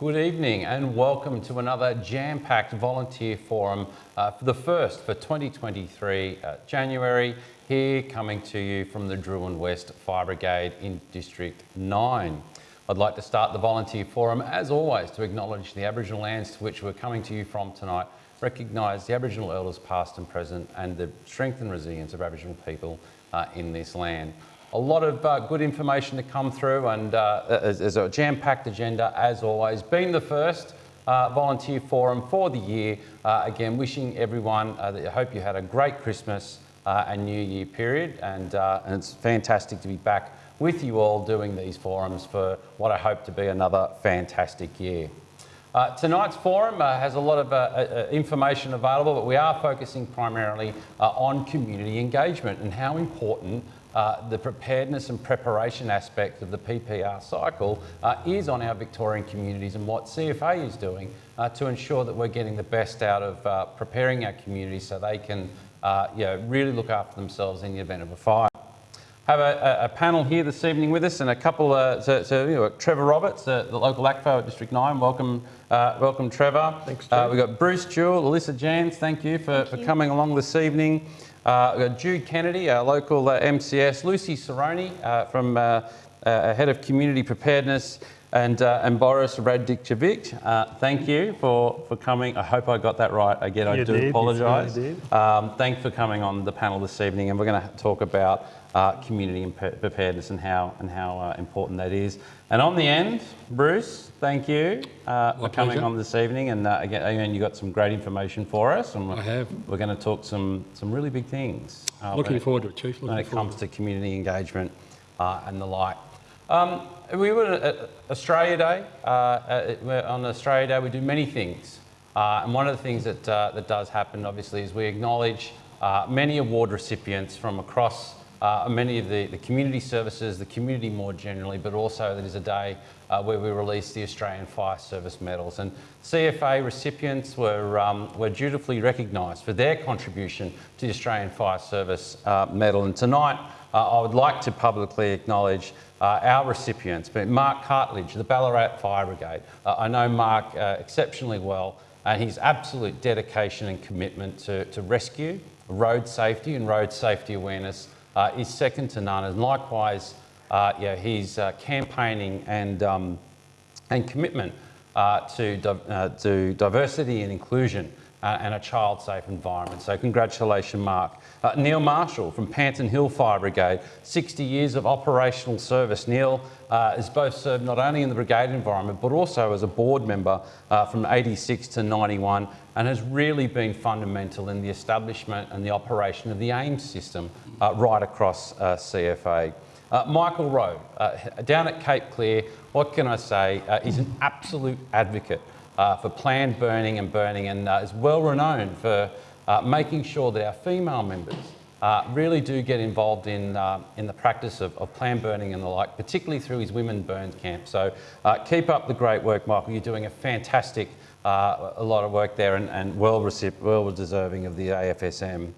Good evening and welcome to another jam-packed volunteer forum uh, for the first for 2023 uh, January here coming to you from the Drouin West Fire Brigade in District 9. I'd like to start the volunteer forum as always to acknowledge the Aboriginal lands to which we're coming to you from tonight, recognise the Aboriginal elders past and present and the strength and resilience of Aboriginal people uh, in this land a lot of uh, good information to come through and uh, a jam-packed agenda as always. Being the first uh, volunteer forum for the year, uh, again wishing everyone, uh, that I hope you had a great Christmas uh, and New Year period and, and it's fantastic to be back with you all doing these forums for what I hope to be another fantastic year. Uh, tonight's forum uh, has a lot of uh information available, but we are focusing primarily on community engagement and how important uh, the preparedness and preparation aspect of the PPR cycle uh, is on our Victorian communities and what CFA is doing uh, to ensure that we're getting the best out of uh, preparing our communities so they can uh, you know, really look after themselves in the event of a fire. Have a, a panel here this evening with us and a couple, so, so you know, Trevor Roberts, the local ACFO at District 9, welcome, welcome Trevor. Thanks, We've got Bruce Jewell, Alyssa Jans, thank you for, thank for coming along this evening. Uh, Jude Kennedy, our local uh, MCS, Lucy Cerrone uh, from uh, uh, Head of Community Preparedness, and, uh, and Boris Radikcevic. Uh, thank you for, for coming. I hope I got that right. Again, I you do did, apologise. Um, thanks for coming on the panel this evening, and we're going to talk about uh, community preparedness and how, and how uh, important that is. And on the end, Bruce, thank you uh, for coming pleasure. on this evening. And uh, again, again, you got some great information for us. And I have. We're going to talk some, some really big things. Uh, Looking forward to it, Chief. Looking when it comes to, to community engagement uh, and the like. Um, we were at Australia Day. on Australia Day, we do many things. and one of the things that, that does happen, obviously, is we acknowledge many award recipients from across uh, many of the, the community services, the community more generally, but also that is a day uh, where we release the Australian Fire Service medals. And CFA recipients were, um, were dutifully recognised for their contribution to the Australian Fire Service uh, medal. And tonight, uh, I would like to publicly acknowledge uh, our recipients, but Mark Cartledge, the Ballarat Fire Brigade. Uh, I know Mark exceptionally well and his absolute dedication and commitment to, to rescue, road safety and road safety awareness uh, is second to none. And likewise, uh, yeah, his uh, campaigning and, um, and commitment uh, to, uh, to diversity and inclusion uh, and a child-safe environment. So congratulations, Mark. Neil Marshall from Panton Hill Fire Brigade, 60 years of operational service. Neil uh, has both served not only in the brigade environment, but also as a board member uh, from 86 to 91 and has really been fundamental in the establishment and the operation of the AIMS system uh, right across uh, CFA. Michael Rowe, down at Cape Clear, what can I say? he's an absolute advocate uh, for planned burning and burning and uh, is well renowned for uh, making sure that our female members uh, really do get involved in, uh, in the practice of, of planned burning and the like, particularly through his Women Burns camp. So uh, keep up the great work, Michael. You're doing a fantastic, a lot of work there and, and well, well deserving of the AFSM.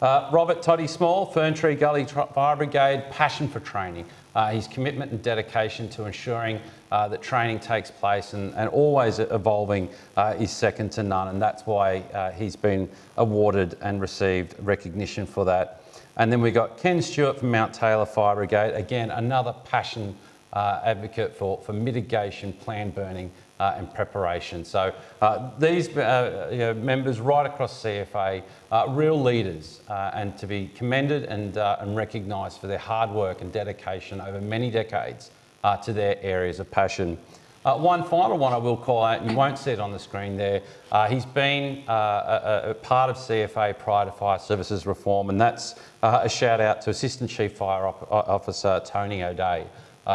Uh, Robert Toddy Small, Ferntree Gully Fire Brigade, passion for training. Uh, his commitment and dedication to ensuring uh, that training takes place and, and always evolving uh, is second to none and that's why uh, he's been awarded and received recognition for that. And then we got Ken Stewart from Mount Taylor Fire Brigade, again another passion uh, advocate for, for mitigation, plan burning uh, and preparation. So uh, these uh, you know, members right across CFA are real leaders uh, and to be commended and, uh, and recognised for their hard work and dedication over many decades uh, to their areas of passion. one final one I will call out, you won't see it on the screen there, he's been a, a, part of CFA prior to fire services reform and that's a shout out to Assistant Chief Fire Officer Tony O'Day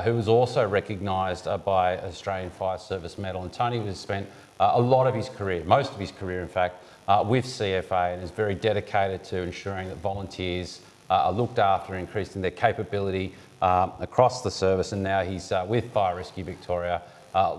who was also recognised uh, by Australian Fire Service Medal. And Tony has spent uh, a lot of his career, most of his career in fact, uh, with CFA and is very dedicated to ensuring that volunteers uh, are looked after, increasing their capability across the service. And now he's with Fire Rescue Victoria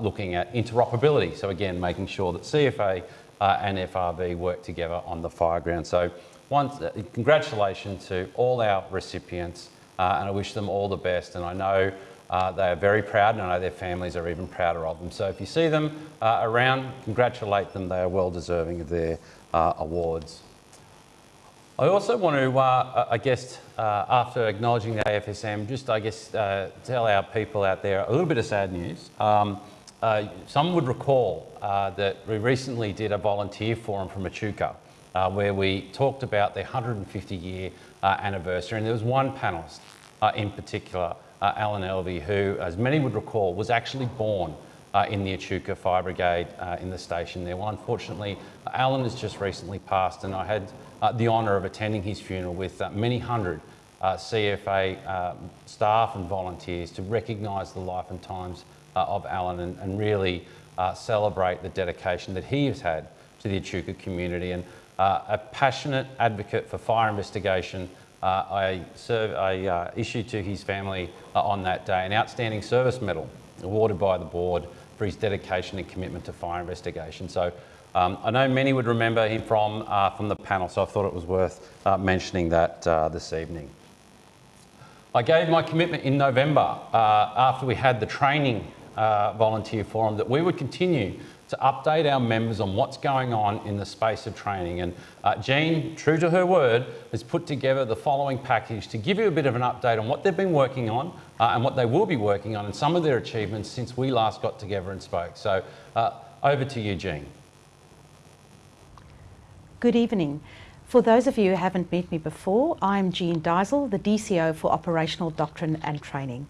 looking at interoperability. So again, making sure that CFA and FRV work together on the fire ground. So once, congratulations to all our recipients uh, and I wish them all the best. And I know uh, they are very proud, and I know their families are even prouder of them. So if you see them uh, around, congratulate them. They are well deserving of their uh, awards. I also want to, uh, I guess, uh, after acknowledging the AFSM, just, I guess, uh, tell our people out there a little bit of sad news. Um, uh, some would recall uh, that we recently did a volunteer forum from Echuca, uh, where we talked about the 150 year anniversary, and there was one panellist in particular, Alan Elvey, who, as many would recall, was actually born uh, in the Echuca Fire Brigade uh, in the station there. Well, unfortunately, Alan has just recently passed and I had uh, the honour of attending his funeral with uh, many hundred uh, CFA um, staff and volunteers to recognise the life and times uh, of Alan and, and really celebrate the dedication that he has had to the Echuca community and a passionate advocate for fire investigation uh, I, serve, I uh, issued to his family uh, on that day an outstanding service medal awarded by the board for his dedication and commitment to fire investigation. So um, I know many would remember him from, uh, from the panel, so I thought it was worth uh, mentioning that uh, this evening. I gave my commitment in November uh, after we had the training uh, volunteer forum that we would continue to update our members on what's going on in the space of training. And uh, Jean, true to her word, has put together the following package to give you a bit of an update on what they've been working on uh, and what they will be working on and some of their achievements since we last got together and spoke. So uh, over to you, Jean. Good evening. For those of you who haven't met me before, I'm Jean Deisel, the DCO for Operational Doctrine and Training.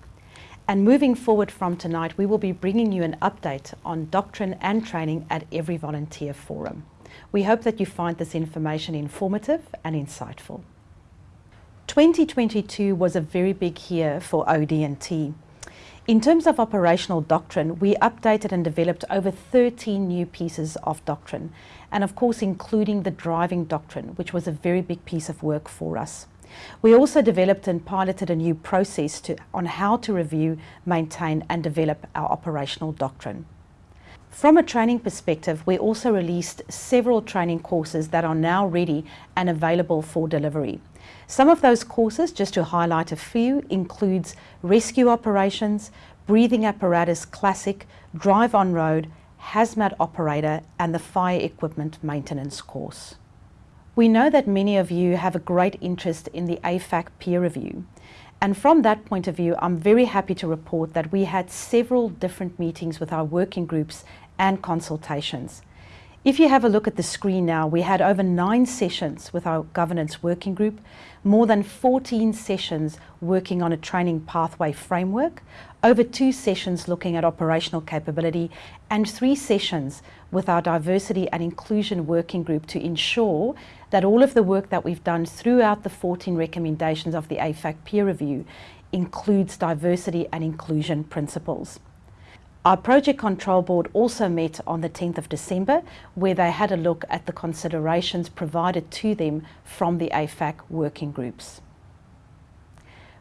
And moving forward from tonight, we will be bringing you an update on doctrine and training at every volunteer forum. We hope that you find this information informative and insightful. 2022 was a very big year for OD&T. In terms of operational doctrine, we updated and developed over 13 new pieces of doctrine, and of course including the driving doctrine, which was a very big piece of work for us. We also developed and piloted a new process to, on how to review, maintain and develop our operational doctrine. From a training perspective, we also released several training courses that are now ready and available for delivery. Some of those courses, just to highlight a few, includes rescue operations, breathing apparatus classic, drive on road, hazmat operator and the fire equipment maintenance course. We know that many of you have a great interest in the AFAC peer review. And from that point of view, I'm very happy to report that we had several different meetings with our working groups and consultations. If you have a look at the screen now, we had over nine sessions with our governance working group, more than 14 sessions working on a training pathway framework, over two sessions looking at operational capability, and three sessions with our diversity and inclusion working group to ensure that all of the work that we've done throughout the 14 recommendations of the AFAC peer review includes diversity and inclusion principles. Our Project Control Board also met on the 10th of December where they had a look at the considerations provided to them from the AFAC working groups.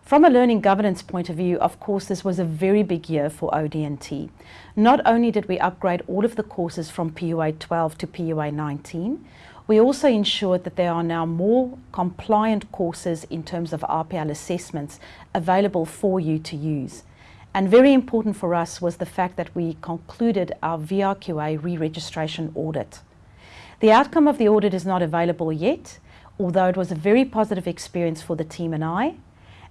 From a learning governance point of view, of course, this was a very big year for OD&T. Not only did we upgrade all of the courses from PUA 12 to PUA 19, we also ensured that there are now more compliant courses in terms of RPL assessments available for you to use. And very important for us was the fact that we concluded our VRQA re-registration audit. The outcome of the audit is not available yet, although it was a very positive experience for the team and I,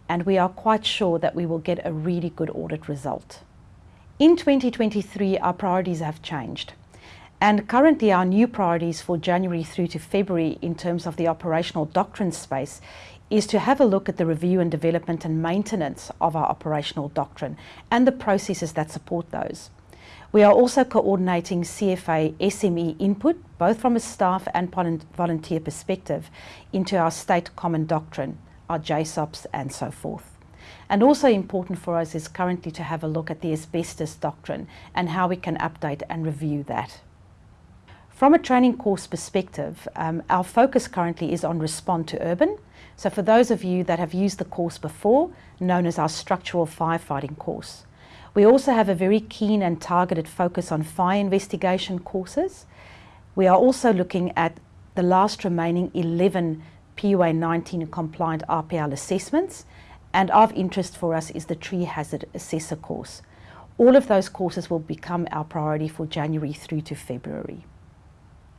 and we are quite sure that we will get a really good audit result. In 2023, our priorities have changed. And currently our new priorities for January through to February in terms of the operational doctrine space is to have a look at the review and development and maintenance of our operational doctrine and the processes that support those. We are also coordinating CFA SME input, both from a staff and volunteer perspective, into our state common doctrine, our JSOPs and so forth. And also important for us is currently to have a look at the asbestos doctrine and how we can update and review that. From a training course perspective, um, our focus currently is on Respond to Urban, so for those of you that have used the course before, known as our structural firefighting course. We also have a very keen and targeted focus on fire investigation courses. We are also looking at the last remaining 11 PUA 19 compliant RPL assessments and of interest for us is the Tree Hazard Assessor course. All of those courses will become our priority for January through to February.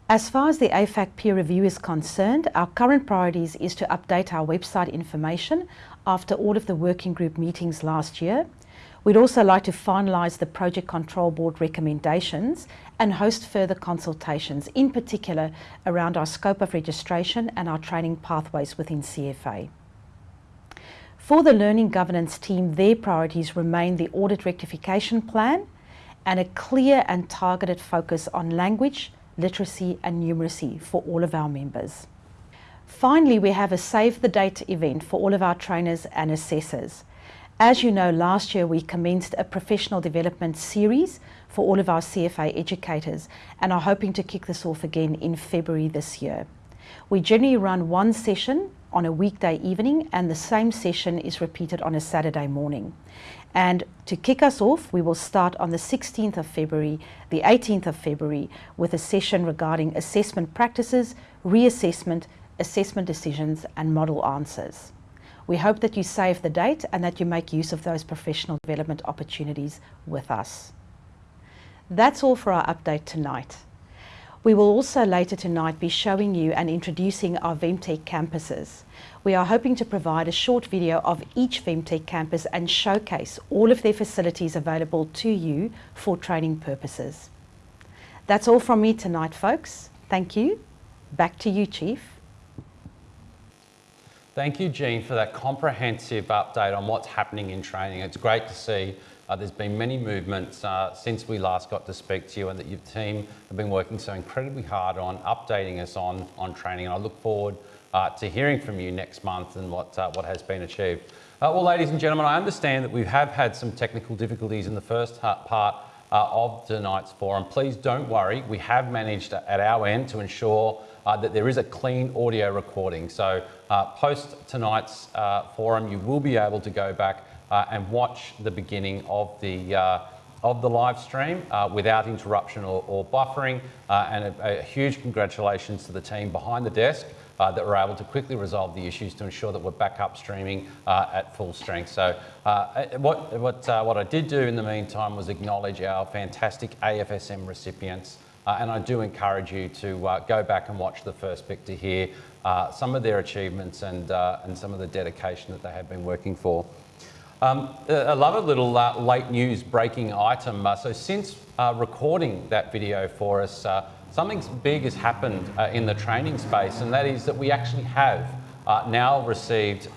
As far as the AFAC peer review is concerned, our current priorities is to update our website information after all of the working group meetings last year. We'd also like to finalise the Project Control Board recommendations and host further consultations, in particular around our scope of registration and our training pathways within CFA. For the Learning Governance team, their priorities remain the audit rectification plan and a clear and targeted focus on language, literacy and numeracy for all of our members. Finally, we have a Save the Date event for all of our trainers and assessors. As you know, last year we commenced a professional development series for all of our CFA educators and are hoping to kick this off again in February this year. We generally run one session on a weekday evening and the same session is repeated on a Saturday morning. And to kick us off, we will start on the 16th of February, the 18th of February, with a session regarding assessment practices, reassessment, assessment decisions and model answers. We hope that you save the date and that you make use of those professional development opportunities with us. That's all for our update tonight. We will also later tonight be showing you and introducing our VEMTC campuses. We are hoping to provide a short video of each VEMTC campus and showcase all of their facilities available to you for training purposes. That's all from me tonight, folks. Thank you. Back to you, Chief. Thank you, Jean, for that comprehensive update on what's happening in training. It's great to see uh, there's been many movements uh, since we last got to speak to you and that your team have been working so incredibly hard on updating us on, on training. And I look forward uh, to hearing from you next month and what, uh, what has been achieved. Uh, well, ladies and gentlemen, I understand that we have had some technical difficulties in the first part uh, of tonight's forum. Please don't worry, we have managed at our end to ensure that there is a clean audio recording. So post tonight's forum, you will be able to go back uh, and watch the beginning of the, uh, of the live stream uh, without interruption or, or buffering. Uh, and a, a, huge congratulations to the team behind the desk uh, that were able to quickly resolve the issues to ensure that we're back up streaming uh, at full strength. So what, what, what I did do in the meantime was acknowledge our fantastic AFSM recipients. and I do encourage you to go back and watch the first bit to hear some of their achievements and, and some of the dedication that they have been working for. Um, a little uh, late news breaking item. Uh, so since uh, recording that video for us, uh, something big has happened uh, in the training space, and that is that we actually have uh, now received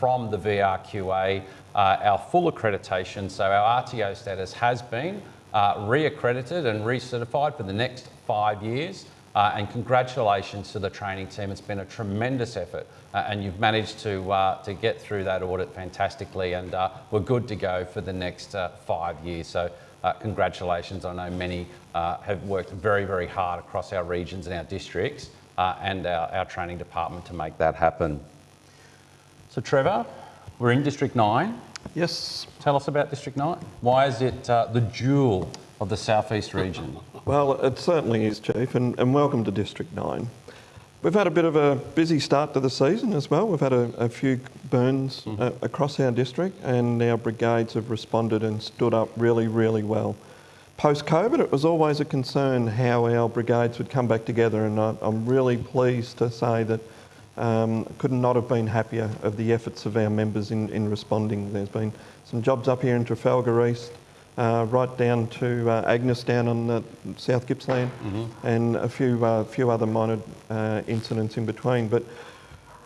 from the VRQA our full accreditation. So our RTO status has been re-accredited and recertified for the next five years. Uh, and congratulations to the training team. It's been a tremendous effort uh, and you've managed to, uh, to get through that audit fantastically and uh, we're good to go for the next uh, five years. So uh, congratulations. I know many have worked very, very hard across our regions and our districts and our, our training department to make that happen. So Trevor, we're in District 9. Yes. Tell us about District 9. Why is it the jewel of the southeast region? Well, it certainly is, Chief, and, and welcome to District 9. We've had a bit of a busy start to the season as well. We've had a, a few burns mm. uh, across our district, and our brigades have responded and stood up really, really well. Post COVID, it was always a concern how our brigades would come back together, and I, am really pleased to say that um, could not have been happier of the efforts of our members in, in responding. There's been some jobs up here in Trafalgar East uh, right down to uh, Agnes down on the South Gippsland mm-hmm. and a few, uh, few other minor uh, incidents in between. But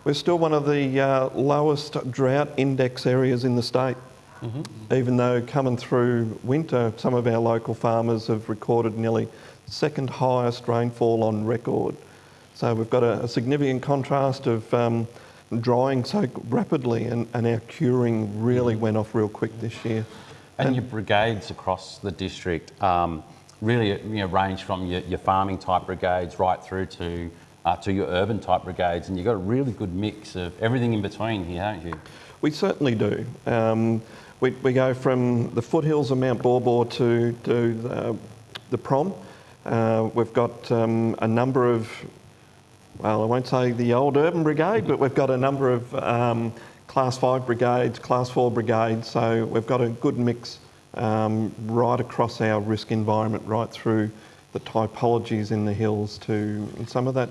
we're still one of the uh, lowest drought index areas in the state. Mm-hmm. Even though coming through winter, some of our local farmers have recorded nearly second highest rainfall on record. So we've got a, a significant contrast of um, drying so rapidly and, and our curing really mm-hmm. went off real quick this year. And your brigades across the district um, really you know, range from your, your, farming type brigades right through to, uh, to your urban type brigades, and you've got a really good mix of everything in between here, haven't you? We certainly do. Um, we, we go from the foothills of Mount Baw to, to the, the prom. Uh, we've got um, a number of, well, I won't say the old urban brigade, but we've got a number of um, class five brigades, class four brigades. So we've got a good mix um, right across our risk environment, right through the typologies in the hills to some of that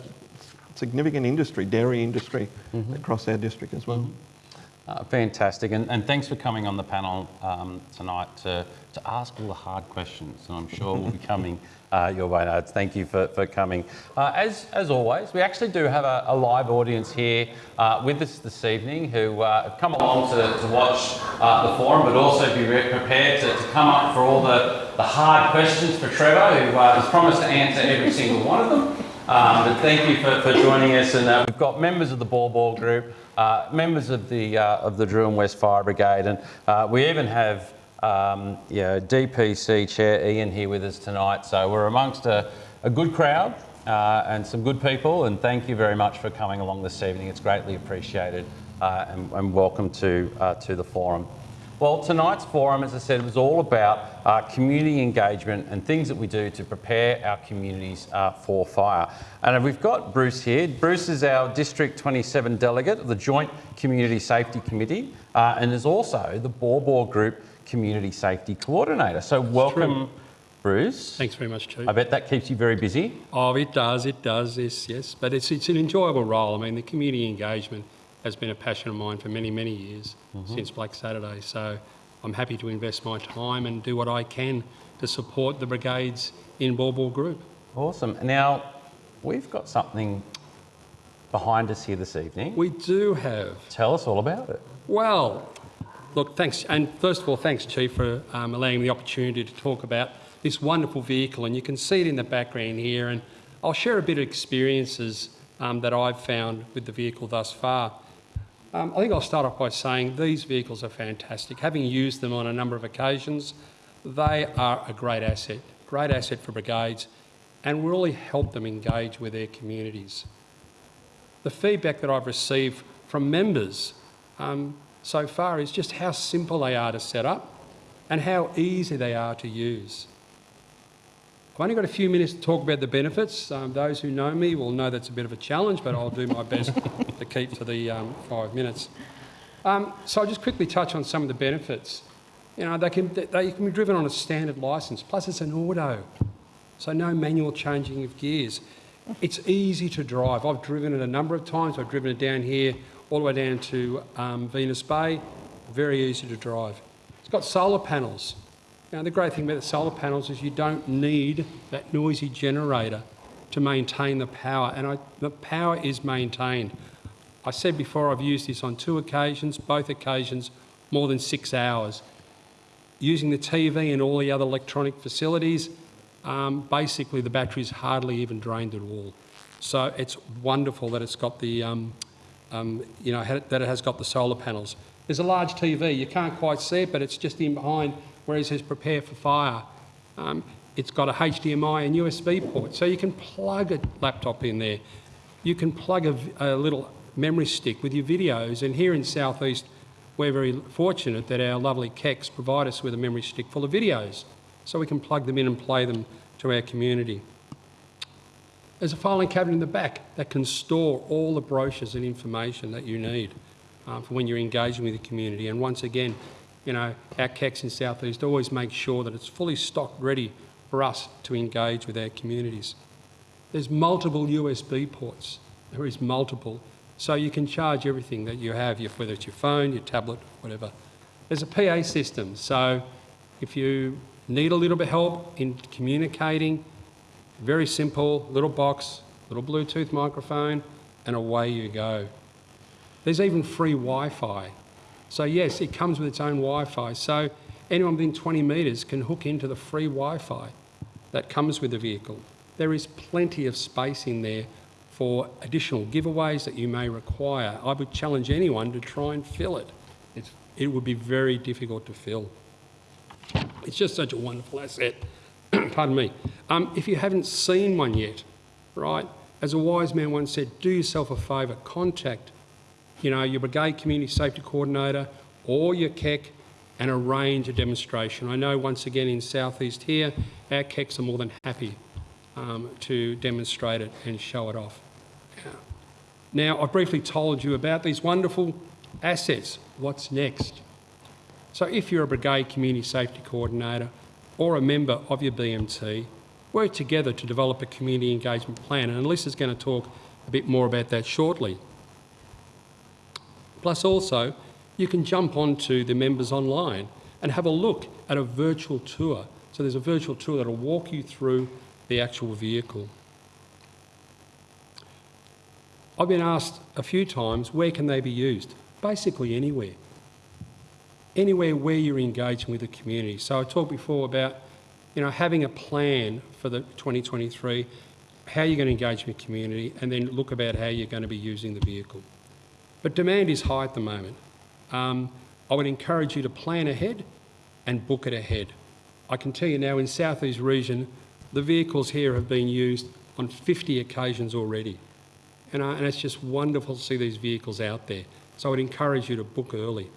significant industry, dairy industry across our district as well. Uh, fantastic, and, and thanks for coming on the panel um, tonight to, to ask all the hard questions, and I'm sure we'll be coming uh, your way. No, thank you for, for coming. Uh, as, as always, we actually do have a, a live audience here uh, with us this evening who uh, have come along to, to watch uh, the forum, but also be prepared to, to come up for all the, the hard questions for Trevor, who uh, has promised to answer every single one of them. Um, but thank you for, for joining us, and uh, we've got members of the Baw Baw Group, uh, members of the uh, of the Drouin West Fire Brigade, and uh, we even have um, DPC Chair Ian here with us tonight. So we're amongst a, a good crowd uh, and some good people, and thank you very much for coming along this evening. It's greatly appreciated, uh, and, and welcome to to the forum. Well, tonight's forum, as I said, was all about uh, community engagement and things that we do to prepare our communities uh, for fire. And we've got Bruce here. Bruce is our District 27 delegate of the Joint Community Safety Committee uh, and is also the Baw Baw Group Community Safety Coordinator. So, welcome, Bruce. Thanks very much, Chief. I bet that keeps you very busy. Oh, it does, it does, yes, yes. But it's, it's an enjoyable role. I mean, the community engagement has been a passion of mine for many, many years since Black Saturday. So I'm happy to invest my time and do what I can to support the brigades in Baw Baw Group. Awesome. Now, we've got something behind us here this evening. We do have Tell us all about it. Well, look, thanks. And first of all, thanks, Chief, for um, allowing me the opportunity to talk about this wonderful vehicle. And you can see it in the background here. And I'll share a bit of experiences um, that I've found with the vehicle thus far. Um, I think I'll start off by saying these vehicles are fantastic. Having used them on a number of occasions, they are a great asset, great asset for brigades, and really help them engage with their communities the feedback that I've received from members um, so far is just how simple they are to set up and how easy they are to use. I've only got a few minutes to talk about the benefits. Um, those who know me will know that's a bit of a challenge, but I'll do my best to keep to the um, five minutes. Um, so I'll just quickly touch on some of the benefits. You know, they can, they can be driven on a standard licence, plus it's an auto, so no manual changing of gears. It's easy to drive. I've driven it a number of times. I've driven it down here, all the way down to um, Venus Bay. Very easy to drive. It's got solar panels. Now, the great thing about the solar panels is you don't need that noisy generator to maintain the power, and I, the power is maintained. I said before I've used this on two occasions, both occasions more than six hours. Using the TV and all the other electronic facilities, um, basically the battery's hardly even drained at all. So it's wonderful that it's got the, um, um, you know, that it has got the solar panels. There's a large TV. You can't quite see it, but it's just in behind where it says prepare for fire. Um, it's got a HDMI and USB port, so you can plug a laptop in there. You can plug a little memory stick with your videos. And here in Southeast, we're very fortunate that our lovely KECs provide us with a memory stick full of videos, so we can plug them in and play them to our community. There's a filing cabinet in the back that can store all the brochures and information that you need uh, for when you're engaging with the community. And once again, you know, our CACs in South East always make sure that it's fully stocked ready for us to engage with our communities. There's multiple USB ports. There is multiple. So you can charge everything that you have, whether it's your phone, your tablet, whatever. There's a PA system. So if you need a little bit of help in communicating, very simple, little box, little Bluetooth microphone, and away you go. There's even free Wi-Fi. So yes, it comes with its own Wi-Fi. So anyone within 20 metres can hook into the free Wi-Fi that comes with the vehicle. There is plenty of space in there for additional giveaways that you may require. I would challenge anyone to try and fill it. It's, it would be very difficult to fill. It's just such a wonderful asset. Pardon me. Um, if you haven't seen one yet, right, as a wise man once said, do yourself a favour, contact, you know, your brigade community safety coordinator or your KEC and arrange a demonstration. I know once again in Southeast here, our KECs are more than happy um, to demonstrate it and show it off. Now, I've briefly told you about these wonderful Assets, what's next? So if you're a brigade community safety coordinator or a member of your BMT, work together to develop a community engagement plan. And Alyssa's going to talk a bit more about that shortly. Plus also, you can jump onto the members online and have a look at a virtual tour. So there's a virtual tour that'll walk you through the actual vehicle. I've been asked a few times, where can they be used? Basically anywhere. Anywhere where you're engaging with the community. So I talked before about, you know, having a plan for the 2023, how you're going to engage with the community, and then look about how you're going to be using the vehicle. But demand is high at the moment. Um, I would encourage you to plan ahead and book it ahead. I can tell you now in South East region, the vehicles here have been used on 50 occasions already. And, uh, and it's just wonderful to see these vehicles out there. So I would encourage you to book early.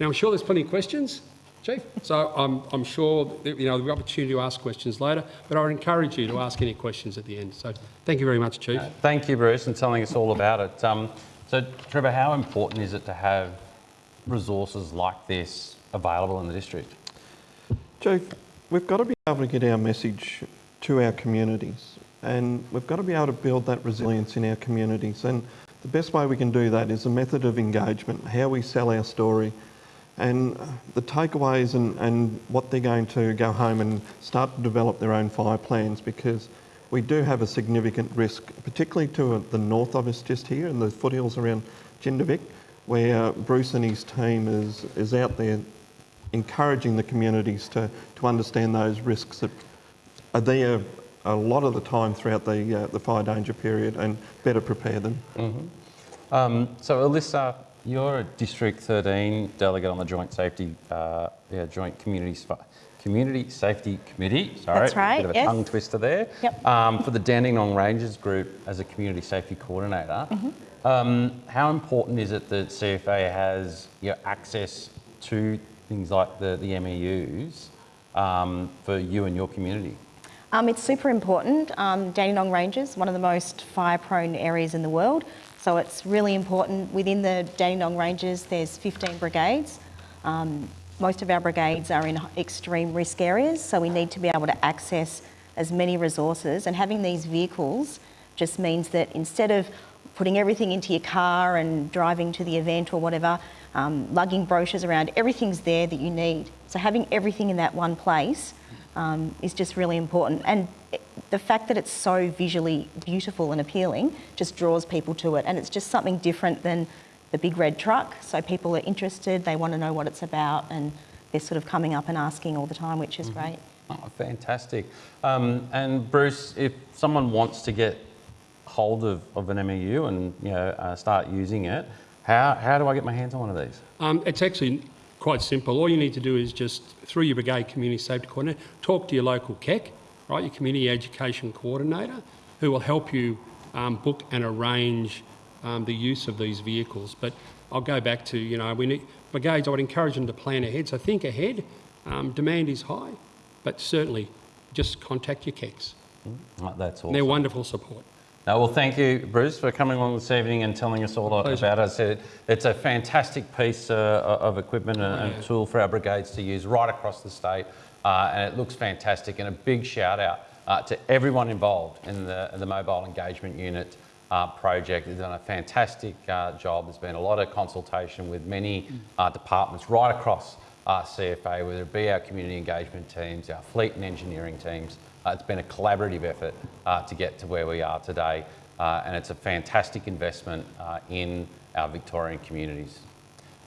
Now, I'm sure there's plenty of questions, Chief. So I'm, I'm sure that, you know, be opportunity to ask questions later, but I would encourage you to ask any questions at the end. So thank you very much, Chief. Thank you, Bruce, and telling us all about it. Um, so, Trevor, how important is it to have resources like this available in the district? Joe, we've got to be able to get our message to our communities and we've got to be able to build that resilience in our communities. And the best way we can do that is a method of engagement, how we sell our story, and the takeaways and, and what they're going to go home and start to develop their own fire plans because we do have a significant risk, particularly to the north of us just here in the foothills around Jindivick, where Bruce and his team is, is out there encouraging the communities to, to understand those risks that are there a lot of the time throughout the, uh, the fire danger period and better prepare them. Mm-hmm. Um, so Alyssa, you're a District 13 delegate on the Joint Safety, uh, yeah, Joint Community, Community Safety Committee. Sorry, That's right, bit of a yes. tongue twister there. Yep. Um, for the Dandenong Ranges Group as a Community Safety Coordinator. Mm-hmm. Um, how important is it that CFA has you know, access to things like the, the MEUs um, for you and your community? Um, it's super important. Um, Dandenong Ranges, one of the most fire-prone areas in the world. So it's really important. Within the Dandenong Ranges, there's 15 brigades. Most of our brigades are in extreme risk areas, so we need to be able to access as many resources. And having these vehicles just means that instead of putting everything into your car and driving to the event or whatever, um, lugging brochures around, everything's there that you need. So having everything in that one place um, is just really important. And the fact that it's so visually beautiful and appealing just draws people to it. And it's just something different than the big red truck. So people are interested, they want to know what it's about, and they're sort of coming up and asking all the time, which is mm-hmm. great. Oh, fantastic. Um, and Bruce, if someone wants to get hold of, of an MEU and you know, uh, start using it, how, how do I get my hands on one of these? Um, it's actually quite simple. All you need to do is just, through your brigade community safety coordinator, talk to your local KEC, right, your community education coordinator, who will help you um, book and arrange um, the use of these vehicles. But I'll go back to, you know, we need, brigades, I would encourage them to plan ahead. So think ahead. Um, demand is high, but certainly just contact your KECs. Mm, that's awesome. They're wonderful support. No, well, thank you, Bruce, for coming along this evening and telling us all Pleasure. about it. It's a fantastic piece uh, of equipment and, and, tool for our brigades to use right across the state, uh, and it looks fantastic. And a big shout out uh, to everyone involved in the, the Mobile Engagement Unit uh, project. They've done a fantastic uh, job. There's been a lot of consultation with many uh, departments right across CFA, whether it be our community engagement teams, our fleet and engineering teams, uh, it's been a collaborative effort uh, to get to where we are today, uh, and it's a fantastic investment uh, in our Victorian communities.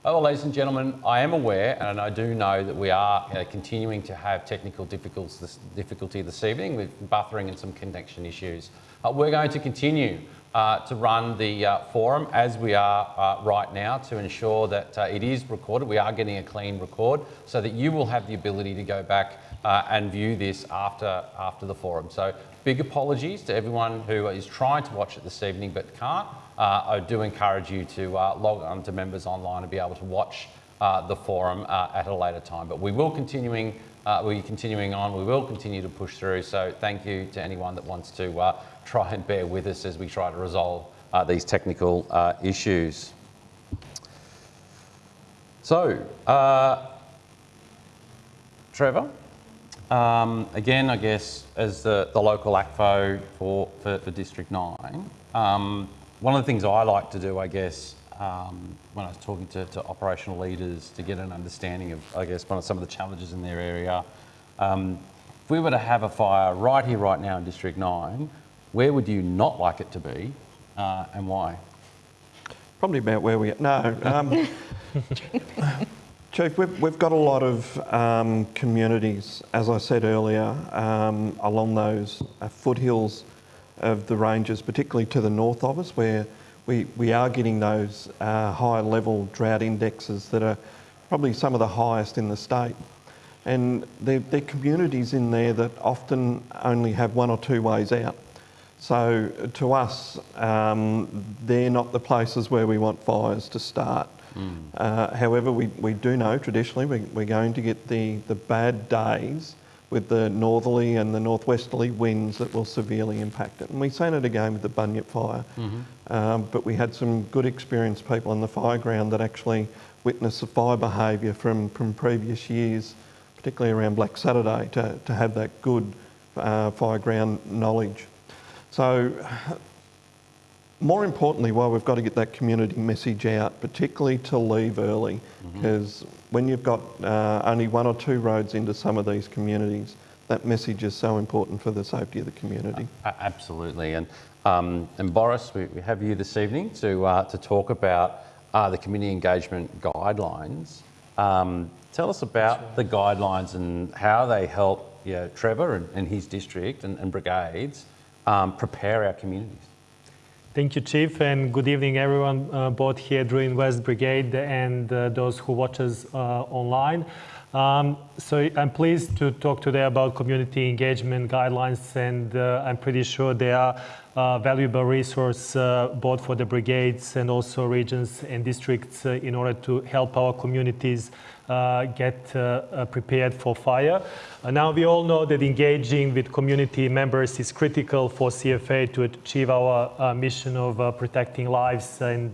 Oh, well, ladies and gentlemen, I am aware and I do know that we are uh, continuing to have technical difficulty this evening with buffering and some connection issues. Uh, we're going to continue uh, to run the uh, forum as we are uh, right now to ensure that it is recorded. We are getting a clean record so that you will have the ability to go back uh, and view this after, after the forum. So big apologies to everyone who is trying to watch it this evening but can't. Uh, I do encourage you to uh, log on to members online and be able to watch uh, the forum uh, at a later time. But we will continuing, uh, we're continuing on, we will continue to push through. So thank you to anyone that wants to try and bear with us as we try to resolve these technical issues. So, uh, Trevor, um, again, I guess, as the, the local ACFO for, for, for District 9, um, one of the things I like to do, I guess, um, when I was talking to, to operational leaders to get an understanding of, I guess, one of some of the challenges in their area. Um, if we were to have a fire right here, right now in District 9, where would you not like it to be uh, and why? Probably about where we are. No. Um, Chief, we've, we've got a lot of um, communities, as I said earlier, um, along those uh, foothills of the ranges, particularly to the north of us, where we, we are getting those uh, high level drought indexes that are probably some of the highest in the state. And they're, they're communities in there that often only have one or two ways out. So to us, um, they're not the places where we want fires to start. Mm. Uh, however, we, we do know traditionally we, we're going to get the, the bad days with the northerly and the northwesterly winds that will severely impact it. And we've seen it again with the Bunyip fire. Mm-hmm. Um, but we had some good experienced people on the fire ground that actually witnessed the fire behaviour from, from previous years, particularly around Black Saturday, to, to have that good uh, fire ground knowledge. So more importantly, why we've got to get that community message out, particularly to leave early, because mm-hmm. when you've got uh, only one or two roads into some of these communities, that message is so important for the safety of the community. Uh, absolutely, and um, and Boris, we, we, have you this evening to uh, to talk about uh, the community engagement guidelines. Um, tell us about right. the guidelines and how they help you know, Trevor and, and his district and, and brigades um, prepare our communities. Thank you, Chief, and good evening, everyone, uh, both here Drouin West Brigade and uh, those who watch us uh, online. Um, so I'm pleased to talk today about community engagement guidelines, and uh, I'm pretty sure they are a valuable resource uh, both for the brigades and also regions and districts uh, in order to help our communities uh, get uh, uh, prepared for fire. now we all know that engaging with community members is critical for CFA to achieve our mission of protecting lives and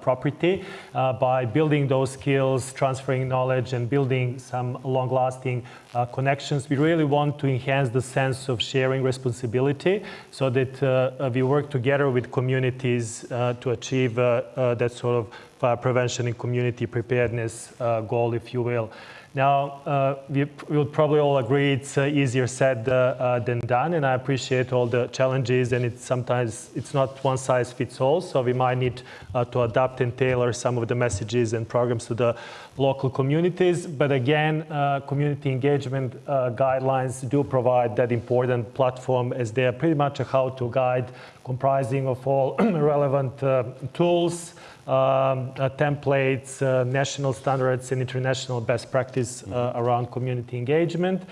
property by building those skills, transferring knowledge and building some long-lasting uh, connections. We really want to enhance the sense of sharing responsibility so that uh, we work together with communities uh, to achieve that sort of prevention and community preparedness uh, goal, if you will. Now, uh, we will probably all agree it's uh, easier said uh, uh, than done, and I appreciate all the challenges, and it's sometimes it's not one size fits all, so we might need uh, to adapt and tailor some of the messages and programs to the local communities. But again, community engagement guidelines do provide that important platform as they are pretty much a how-to guide comprising of all relevant tools, um, uh, templates, uh, national standards, and international best practice uh, around community engagement.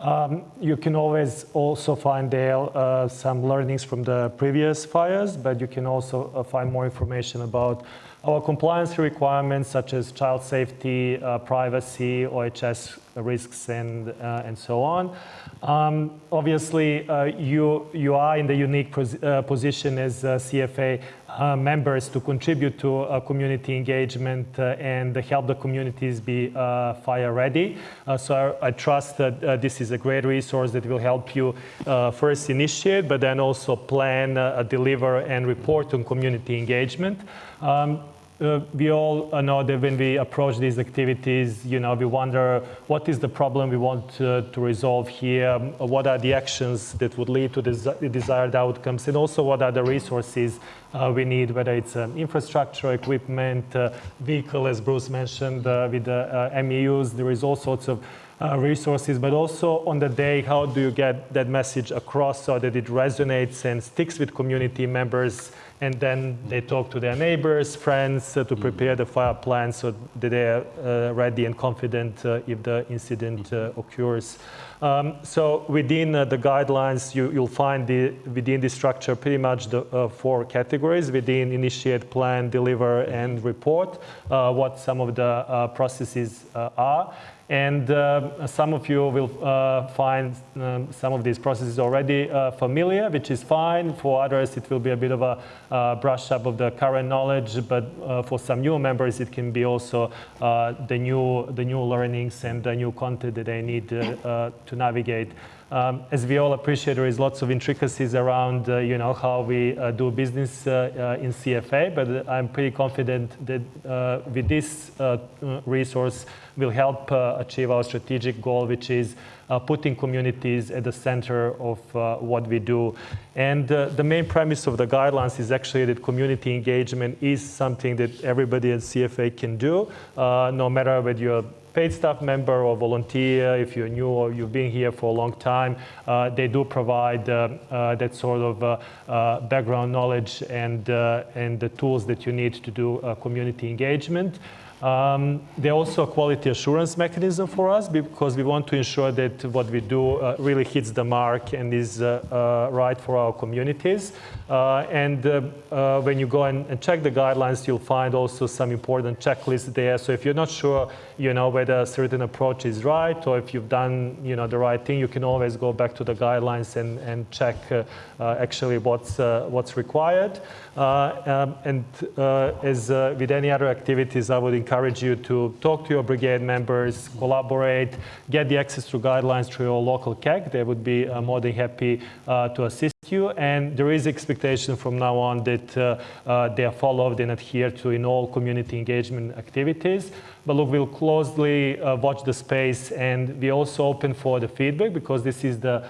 Um, you can always also find there uh, some learnings from the previous fires, but you can also uh, find more information about our compliance requirements such as child safety, uh, privacy, OHS risks, and, and so on. Um, obviously, you, you are in the unique pos position as CFA uh, members to contribute to uh, community engagement uh, and help the communities be uh, fire ready. Uh, so I, I, trust that uh, this is a great resource that will help you first initiate, but then also plan, deliver, and report on community engagement. Um, uh, we all know that when we approach these activities, you know, we wonder what is the problem we want uh, to resolve here, what are the actions that would lead to the desired outcomes, and also what are the resources uh, we need, whether it's um, infrastructure, equipment, uh, vehicle, as Bruce mentioned, uh, with the MEUs, there is all sorts of uh, resources, but also on the day, how do you get that message across so that it resonates and sticks with community members and then they talk to their neighbors, friends uh, to prepare the fire plan so that they are uh, ready and confident uh, if the incident uh, occurs. Um, so within uh, the guidelines, you, will find the, within the structure pretty much the four categories within initiate, plan, deliver, and report, what some of the processes are. And uh, some of you will uh, find um, some of these processes already uh, familiar, which is fine. For others, it will be a bit of a uh, brush up of the current knowledge, but uh, for some new members, it can be also uh, the, new, the new learnings and the new content that they need to navigate. Um, as we all appreciate, there is lots of intricacies around, uh, you know, how we uh, do business uh, in CFA, but I'm pretty confident that with this resource, will help achieve our strategic goal, which is putting communities at the center of what we do. And the main premise of the guidelines is actually that community engagement is something that everybody at CFA can do, no matter whether you're paid staff member or volunteer, if you're new or you've been here for a long time, uh, they do provide uh, uh, that sort of uh, uh, background knowledge and, uh, and the tools that you need to do community engagement. Um, they're also a quality assurance mechanism for us because we want to ensure that what we do uh, really hits the mark and is uh, uh, right for our communities. Uh, and uh, uh, when you go and, and, check the guidelines, you'll find also some important checklists there. So if you're not sure, you know, whether a certain approach is right or if you've done, you know, the right thing, you can always go back to the guidelines and, and check actually what's, what's required. Um, and as with any other activities, I would encourage you to talk to your brigade members, collaborate, get the access to guidelines through your local CAG. They would be more than happy to assist you. And there is expectation from now on that uh, uh, they are followed and adhered to in all community engagement activities. But look, we'll closely uh, watch the space and we also open for the feedback because this is the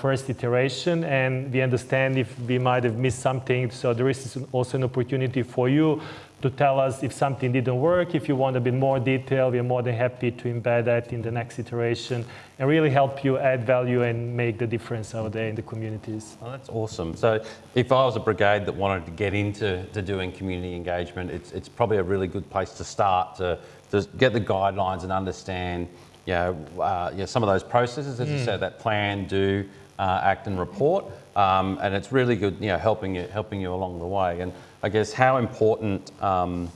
first iteration and we understand if we might have missed something. So there is also an opportunity for you to tell us if something didn't work. If you want a bit more detail, we're more than happy to embed that in the next iteration and really help you add value and make the difference out there in the communities. Oh, that's awesome. So if I was a brigade that wanted to get into to doing community engagement, it's, it's probably a really good place to start to, to get the guidelines and understand you know, uh, you know, some of those processes, as mm. you said, that plan, do, uh, act and report. Um, and it's really good, you know, helping you, helping you along the way. And I guess how important, um,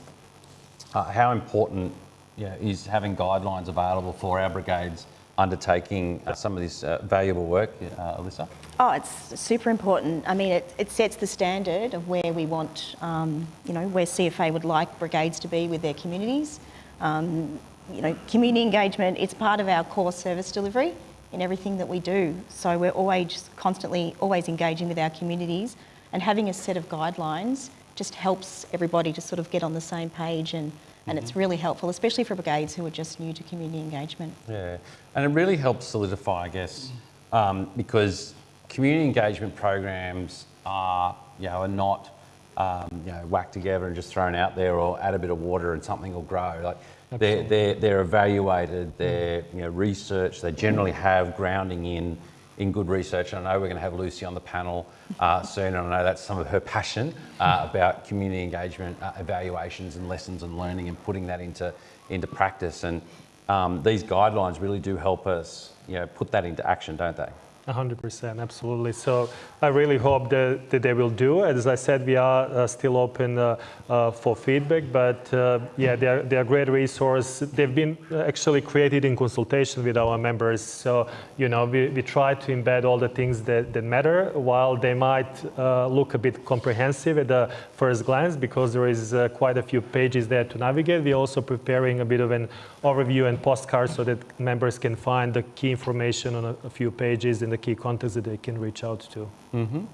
uh, how important is having guidelines available for our brigades undertaking uh, some of this uh, valuable work, uh, Alyssa? Oh, it's super important. I mean, it, it sets the standard of where we want, um, you know, where CFA would like brigades to be with their communities. Um, you know, community engagement, it's part of our core service delivery in everything that we do. So we're always constantly, always engaging with our communities and having a set of guidelines just helps everybody to sort of get on the same page and, and mm -hmm. it's really helpful, especially for brigades who are just new to community engagement. Yeah, and it really helps solidify, I guess, um, because community engagement programs are, you know, are not, um, you know, whacked together and just thrown out there or add a bit of water and something will grow. Like they're, they're, they're evaluated, they're you know, researched, they generally have grounding in in good research. And I know we're going to have Lucy on the panel uh, soon, and I know that's some of her passion uh, about community engagement uh, evaluations and lessons and learning and putting that into, into practice. And um, these guidelines really do help us you know, put that into action, don't they? 100%, absolutely. So I really hope that, that they will do. As I said, we are uh, still open uh, uh, for feedback, but uh, yeah, they are, they are great resource. They've been uh, actually created in consultation with our members. So, you know, we, we try to embed all the things that, that matter while they might uh, look a bit comprehensive at the first glance because there is quite a few pages there to navigate. We're also preparing a bit of an overview and postcard so that members can find the key information on a, a few pages in the key contacts that they can reach out to. Mm -hmm.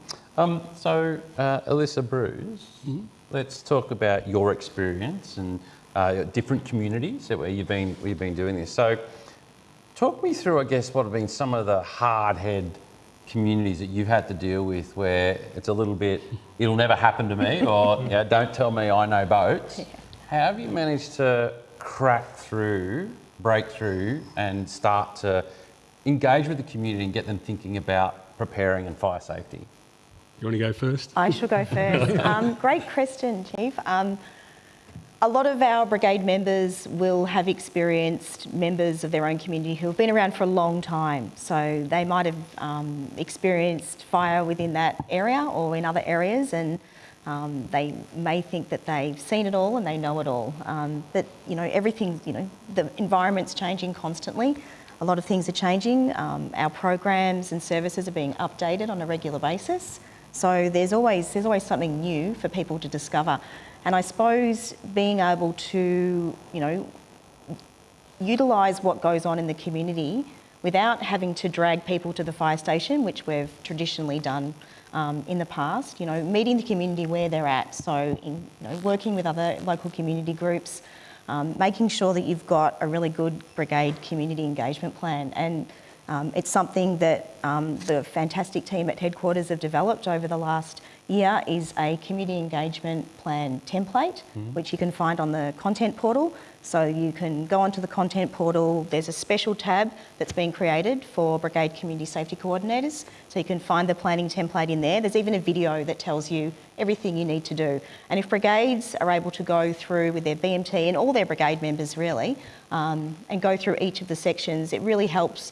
um, so, uh, Alyssa Bruce, mm -hmm. let's talk about your experience and uh, different communities where you've been where you've been doing this. So, talk me through, I guess, what have been some of the hard head communities that you've had to deal with where it's a little bit, it'll never happen to me, or you know, don't tell me I know boats. How have you managed to crack through, break through, and start to engage with the community and get them thinking about preparing and fire safety? You want to go first? I shall go first. um, great question, Chief. Um, a lot of our brigade members will have experienced members of their own community who have been around for a long time. So they might have um, experienced fire within that area or in other areas and Um, they may think that they've seen it all and they know it all. Um, but, you know, everything, you know, the environment's changing constantly. A lot of things are changing. Um, our programs and services are being updated on a regular basis. So there's always, there's always something new for people to discover. And I suppose being able to, you know, utilise what goes on in the community without having to drag people to the fire station, which we've traditionally done um, in the past. You know, meeting the community where they're at. So, in, you know, working with other local community groups, um, making sure that you've got a really good brigade community engagement plan. And um, it's something that um, the fantastic team at headquarters have developed over the last year is a community engagement plan template, mm-hmm. which you can find on the content portal. So you can go onto the content portal. There's a special tab that's been created for Brigade Community Safety Coordinators. So you can find the planning template in there. There's even a video that tells you everything you need to do. And if brigades are able to go through with their BMT and all their brigade members really, um, and go through each of the sections, it really helps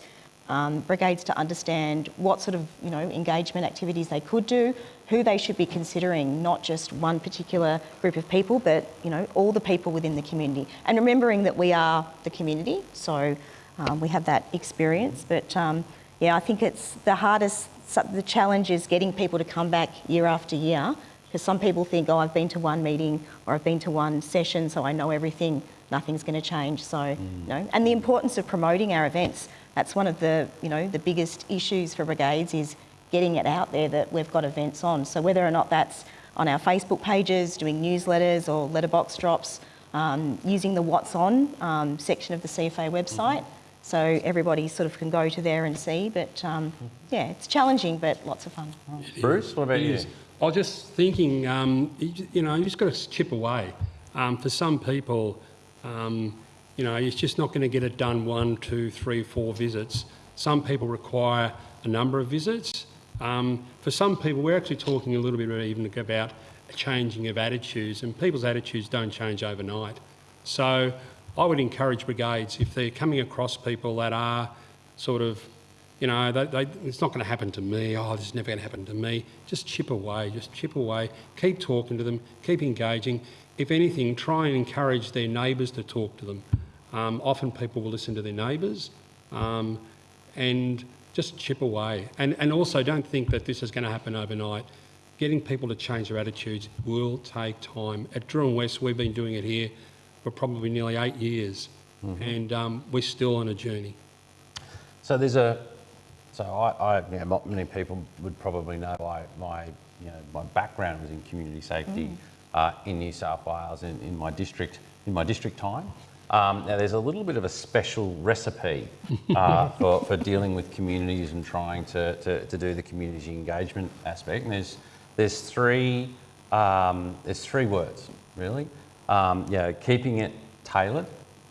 um, brigades to understand what sort of you know engagement activities they could do, who they should be considering, not just one particular group of people, but you know all the people within the community, and remembering that we are the community, so um, we have that experience. But um, yeah, I think it's the hardest. The challenge is getting people to come back year after year, because some people think, oh, I've been to one meeting or I've been to one session, so I know everything. Nothing's going to change. So, mm. you know, and the importance of promoting our events that's one of the, you know, the biggest issues for brigades is getting it out there that we've got events on. So whether or not that's on our Facebook pages, doing newsletters or letterbox drops, um, using the What's On um, section of the CFA website. Mm-hmm. So everybody sort of can go to there and see. But um, yeah, it's challenging, but lots of fun. Bruce, what about you? I was just thinking, um, you know, you just got to chip away. Um, for some people, um, you know, it's just not going to get it done one, two, three, four visits. Some people require a number of visits. Um, for some people, we're actually talking a little bit even about a changing of attitudes, and people's attitudes don't change overnight. So I would encourage brigades, if they're coming across people that are sort of, you know, they, they, it's not going to happen to me, oh, this is never going to happen to me, just chip away, just chip away, keep talking to them, keep engaging. If anything, try and encourage their neighbours to talk to them. Um, often people will listen to their neighbours um, and just chip away. And, and also don't think that this is going to happen overnight. Getting people to change their attitudes will take time. At Drouin West, we've been doing it here for probably nearly eight years, mm-hmm. and um, we're still on a journey. So there's a, so I, I you know, many people would probably know I, my, you know, my background was in community safety mm. uh, in New South Wales in, in my district, in my district time. Um, now, there's a little bit of a special recipe uh, for, for dealing with communities and trying to, to, to, do the community engagement aspect. And there's, there's, three, um, there's three words, really. Um, you know, keeping it tailored,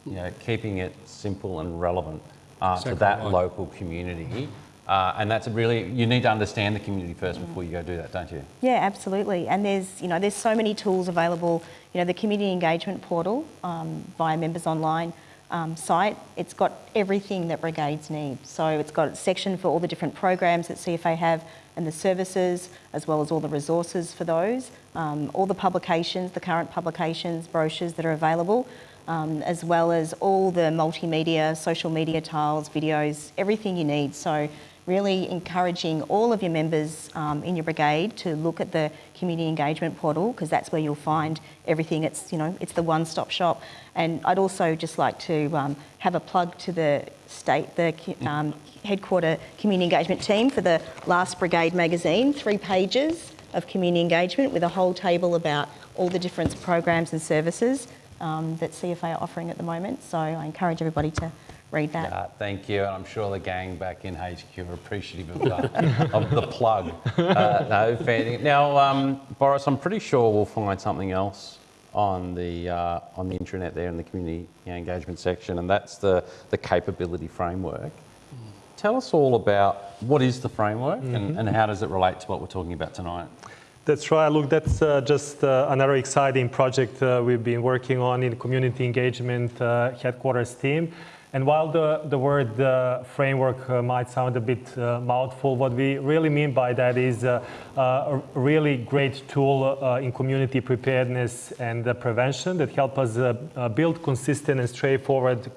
you know, keeping it simple and relevant uh, to that right. local community. Uh, and that's really you need to understand the community first before you go do that, don't you? Yeah, absolutely. And there's you know there's so many tools available. You know the community engagement portal um, via Members Online um, site. It's got everything that brigades need. So it's got a section for all the different programs that CFA have and the services, as well as all the resources for those. Um, all the publications, the current publications, brochures that are available. Um, as well as all the multimedia, social media tiles, videos, everything you need. So really encouraging all of your members um, in your brigade to look at the community engagement portal because that's where you'll find everything. It's you know it's the one-stop shop. And I'd also just like to um, have a plug to the state, the um, headquarter community engagement team for the last brigade magazine, three pages of community engagement with a whole table about all the different programs and services um, that CFA are offering at the moment. So I encourage everybody to read that. Yeah, thank you. And I'm sure the gang back in HQ are appreciative of, the, of the plug. Uh, no, fair Now, um, Boris, I'm pretty sure we'll find something else on the uh, on the intranet there in the community engagement section, and that's the the capability framework. Tell us all about what is the framework mm-hmm. and, and how does it relate to what we're talking about tonight. That's right. Look, that's uh, just uh, another exciting project uh, we've been working on in the community engagement uh, headquarters team. And while the, the word uh, framework uh, might sound a bit uh, mouthful, what we really mean by that is uh, uh, a really great tool uh, in community preparedness and prevention that help us build consistent and straightforward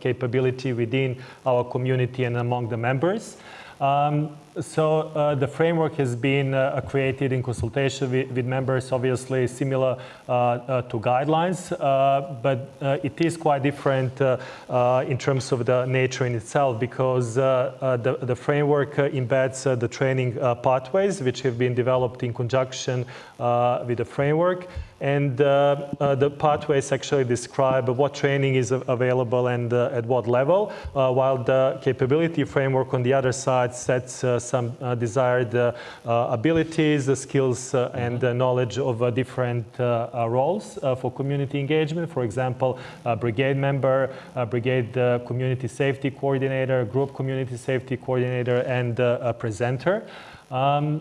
capability within our community and among the members. Um, so uh, the framework has been uh, created in consultation with, with, members, obviously similar uh, uh to guidelines, uh, but uh, it is quite different in terms of the nature in itself because the, the, framework embeds the training pathways which have been developed in conjunction with the framework. And uh, uh, the pathways actually describe what training is available and uh, at what level, while the capability framework on the other side sets some uh, desired uh, uh, abilities, skills, and knowledge of different roles for community engagement. For example, a brigade member, brigade community safety coordinator, group community safety coordinator, and a presenter. Um,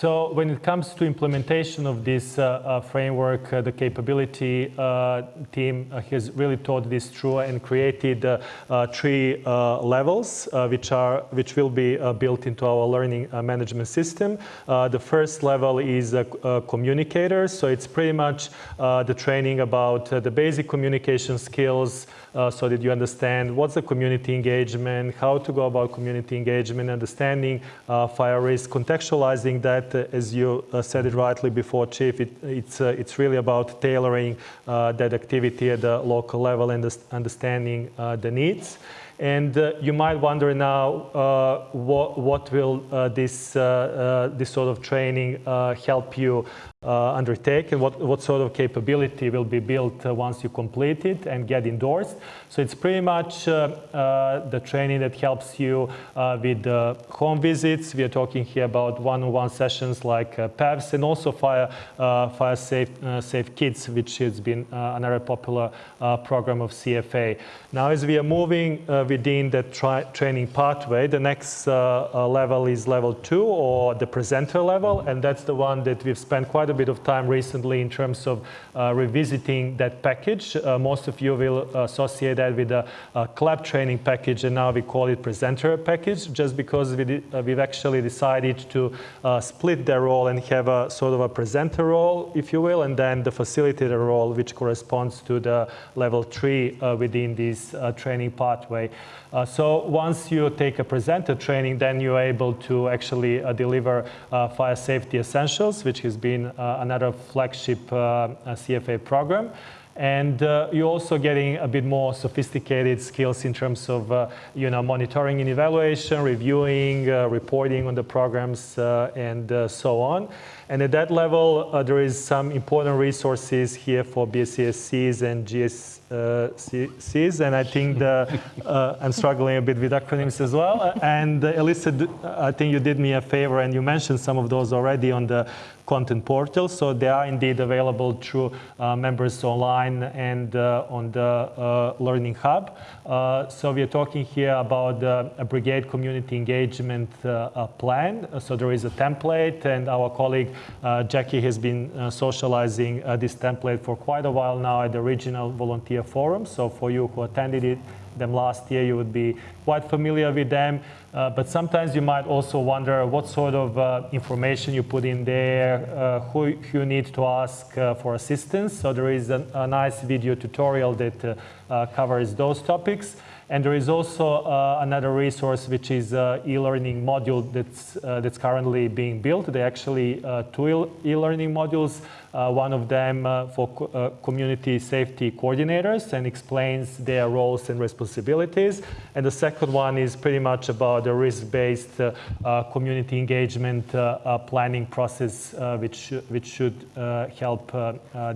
so when it comes to implementation of this uh, uh, framework, uh, the capability uh, team uh, has really thought this through and created uh, three levels, which are which will be built into our learning management system. the first level is a, a, communicator, so it's pretty much the training about the basic communication skills, so that you understand what's the community engagement, how to go about community engagement, understanding fire risk, contextualizing that, uh, as you uh, said it rightly before, Chief, it, it's, uh, it's really about tailoring that activity at the local level and understanding the needs. And uh, you might wonder now, uh, what, what, will uh, this, this sort of training help you uh, undertake and what, what sort of capability will be built uh, once you complete it and get endorsed. So it's pretty much uh, uh the training that helps you uh, with home visits. We are talking here about one-on-one -on -one sessions like uh, PAVs and also Fire, fire safe, safe Kids, which has been another popular program of CFA. Now, as we are moving within the training pathway, the next level is level two or the presenter level, and that's the one that we've spent quite quite a bit of time recently in terms of uh, revisiting that package. Uh, most of you will associate that with a, a CLAP training package, and now we call it presenter package, just because we uh, we've actually decided to uh, split their role and have a sort of a presenter role, if you will, and then the facilitator role, which corresponds to the level three uh, within this uh, training pathway. Uh, so once you take a presenter training, then you're able to actually uh, deliver uh, fire safety essentials, which has been uh, another flagship uh, CFA program. And uh, you're also getting a bit more sophisticated skills in terms of, uh, you know, monitoring and evaluation, reviewing, uh, reporting on the programs, and so on. And at that level, there is some important resources here for BSCSCs and GS, uh, and I think the, uh, I'm struggling a bit with acronyms as well. And uh, Elisa, I think you did me a favor and you mentioned some of those already on the content portal. So they are indeed available through uh, members online and uh, on the uh, Learning Hub. Uh, so we are talking here about a brigade community engagement uh, uh, plan. So there is a template and our colleague Jackie has been socializing this template for quite a while now at the regional volunteer Forum. So for you who attended it, them last year, you would be quite familiar with them. Uh, but sometimes you might also wonder what sort of uh, information you put in there, uh, who, you need to ask uh, for assistance. So there is a, nice video tutorial that uh, uh, covers those topics. And there is also uh, another resource, which is uh, e-learning module that's, uh, that's currently being built. They actually uh, two e-learning modules, uh, one of them uh, for co community safety coordinators and explains their roles and responsibilities. And the second one is pretty much about the risk-based community engagement planning process, which, which should help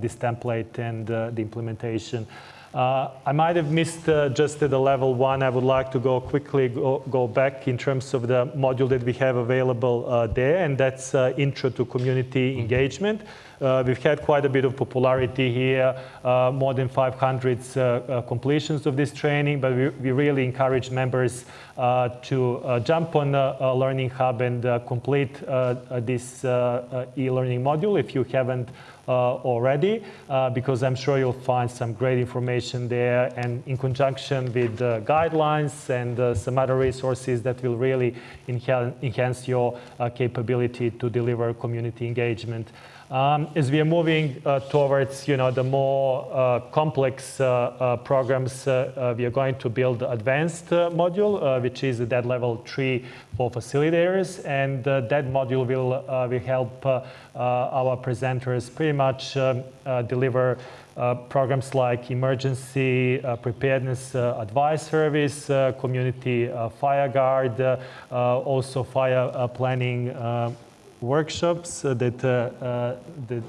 this template and the implementation. Uh, I might have missed uh, just at the level one. I would like to go quickly go, go back in terms of the module that we have available uh, there, and that's uh, Intro to Community Engagement. Uh, we've had quite a bit of popularity here, uh, more than 500 completions of this training, but we, we really encourage members uh, to uh, jump on uh, uh, Learning Hub and uh, complete this uh, uh, e-learning module if you haven't already, uh, because I'm sure you'll find some great information there and in conjunction with the guidelines and uh, some other resources that will really enhance your uh, capability to deliver community engagement. Um, as we are moving uh, towards, you know, the more uh, complex uh, uh, programs, uh, uh, we are going to build advanced module, which is that level three for facilitators, and that module will will help our presenters pretty much um, deliver. Programs like emergency preparedness advice service, community fire guard, also fire planning workshops uh, that, uh, uh, that,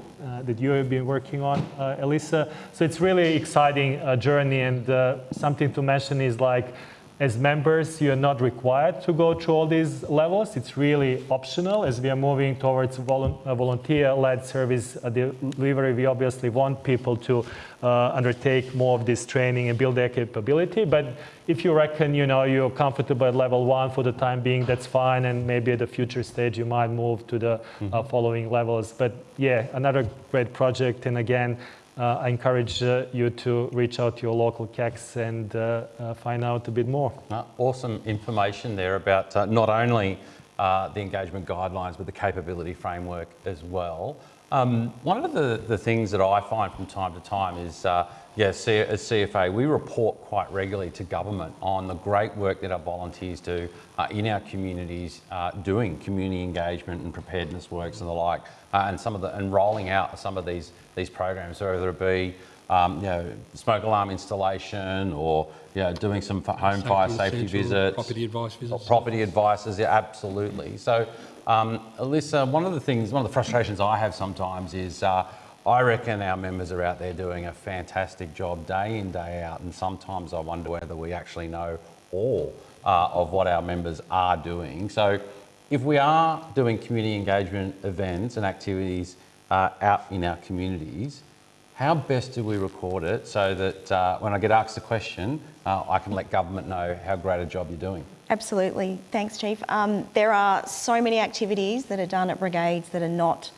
that you have been working on, Elisa. So it's really exciting journey and something to mention is like as members, you're not required to go through all these levels. It's really optional as we are moving towards volu- uh, volunteer-led service uh, delivery. We obviously want people to uh, undertake more of this training and build their capability. But if you reckon, you know, you're comfortable at level one for the time being, that's fine. And maybe at the future stage, you might move to the uh, following levels. But yeah, another great project. And again, uh, I encourage uh, you to reach out to your local CACs and uh, uh, find out a bit more. Uh, awesome information there about uh, not only the engagement guidelines, but the capability framework as well. Um, one of the, the things that I find from time to time is, uh, yeah, as CFA, we report quite regularly to government on the great work that our volunteers do uh, in our communities, uh, doing community engagement and preparedness works and the like, uh, and some of the and rolling out some of these these programs, whether it be um, you know, smoke alarm installation or you know, doing some home fire safety visits. Property advice visits. property advices, yeah, absolutely. So, um, Alyssa, one of the things, one of the frustrations I have sometimes is uh, I reckon our members are out there doing a fantastic job day in, day out, and sometimes I wonder whether we actually know all uh, of what our members are doing. So, if we are doing community engagement events and activities uh, out in our communities, how best do we record it so that uh, when I get asked a question, uh, I can let government know how great a job you're doing? Absolutely. Thanks, Chief. Um, there are so many activities that are done at brigades that are not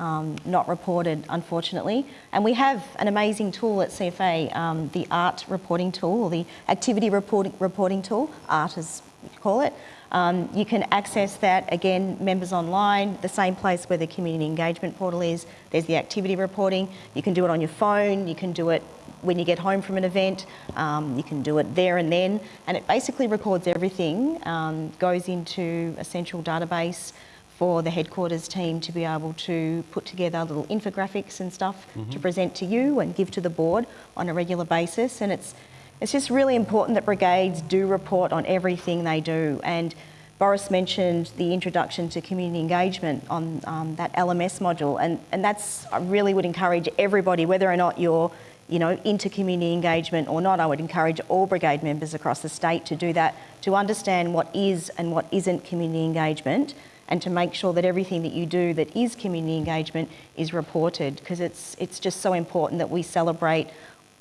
um, not reported, unfortunately. And we have an amazing tool at CFA, um, the ART reporting tool, or the activity reporting, reporting tool, ART as you call it. Um, you can access that, again, members online, the same place where the community engagement portal is. There's the activity reporting. You can do it on your phone, you can do it when you get home from an event, um, you can do it there and then. And it basically records everything, um, goes into a central database for the headquarters team to be able to put together little infographics and stuff to present to you and give to the board on a regular basis. And it's it's just really important that brigades do report on everything they do. And Boris mentioned the introduction to community engagement on um, that LMS module, and, and that's I really would encourage everybody, whether or not you're you know, into community engagement or not, I would encourage all brigade members across the state to do that, to understand what is and what isn't community engagement, and to make sure that everything that you do that is community engagement is reported, because it's, it's just so important that we celebrate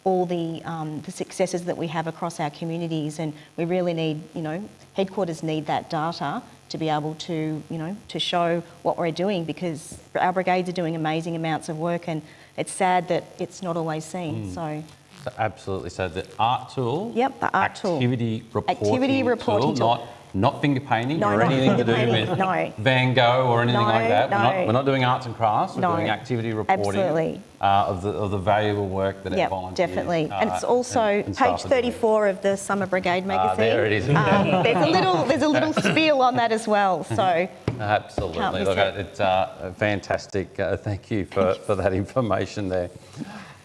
all the, um, the successes that we have across our communities, and we really need, you know, headquarters need that data to be able to, you know, to show what we're doing because our brigades are doing amazing amounts of work, and it's sad that it's not always seen. So, So absolutely. So the art tool. Yep, the art tool. activity reporting Activity reporting tool. Not, not finger painting No, or anything to do painting, with no. Van Gogh or anything No, like that. We're, not, we're not doing arts and crafts. We're doing activity reporting absolutely. Uh, of, the, of the valuable work that yeah, volunteers. definitely. uh, and it's also and- and page 34 of the Summer Brigade magazine. Ah, there it is. Um, there's a little, there's a little spiel on that as well. So, Absolutely. Look, it. it's uh, fantastic. Uh, thank you for, for that information there.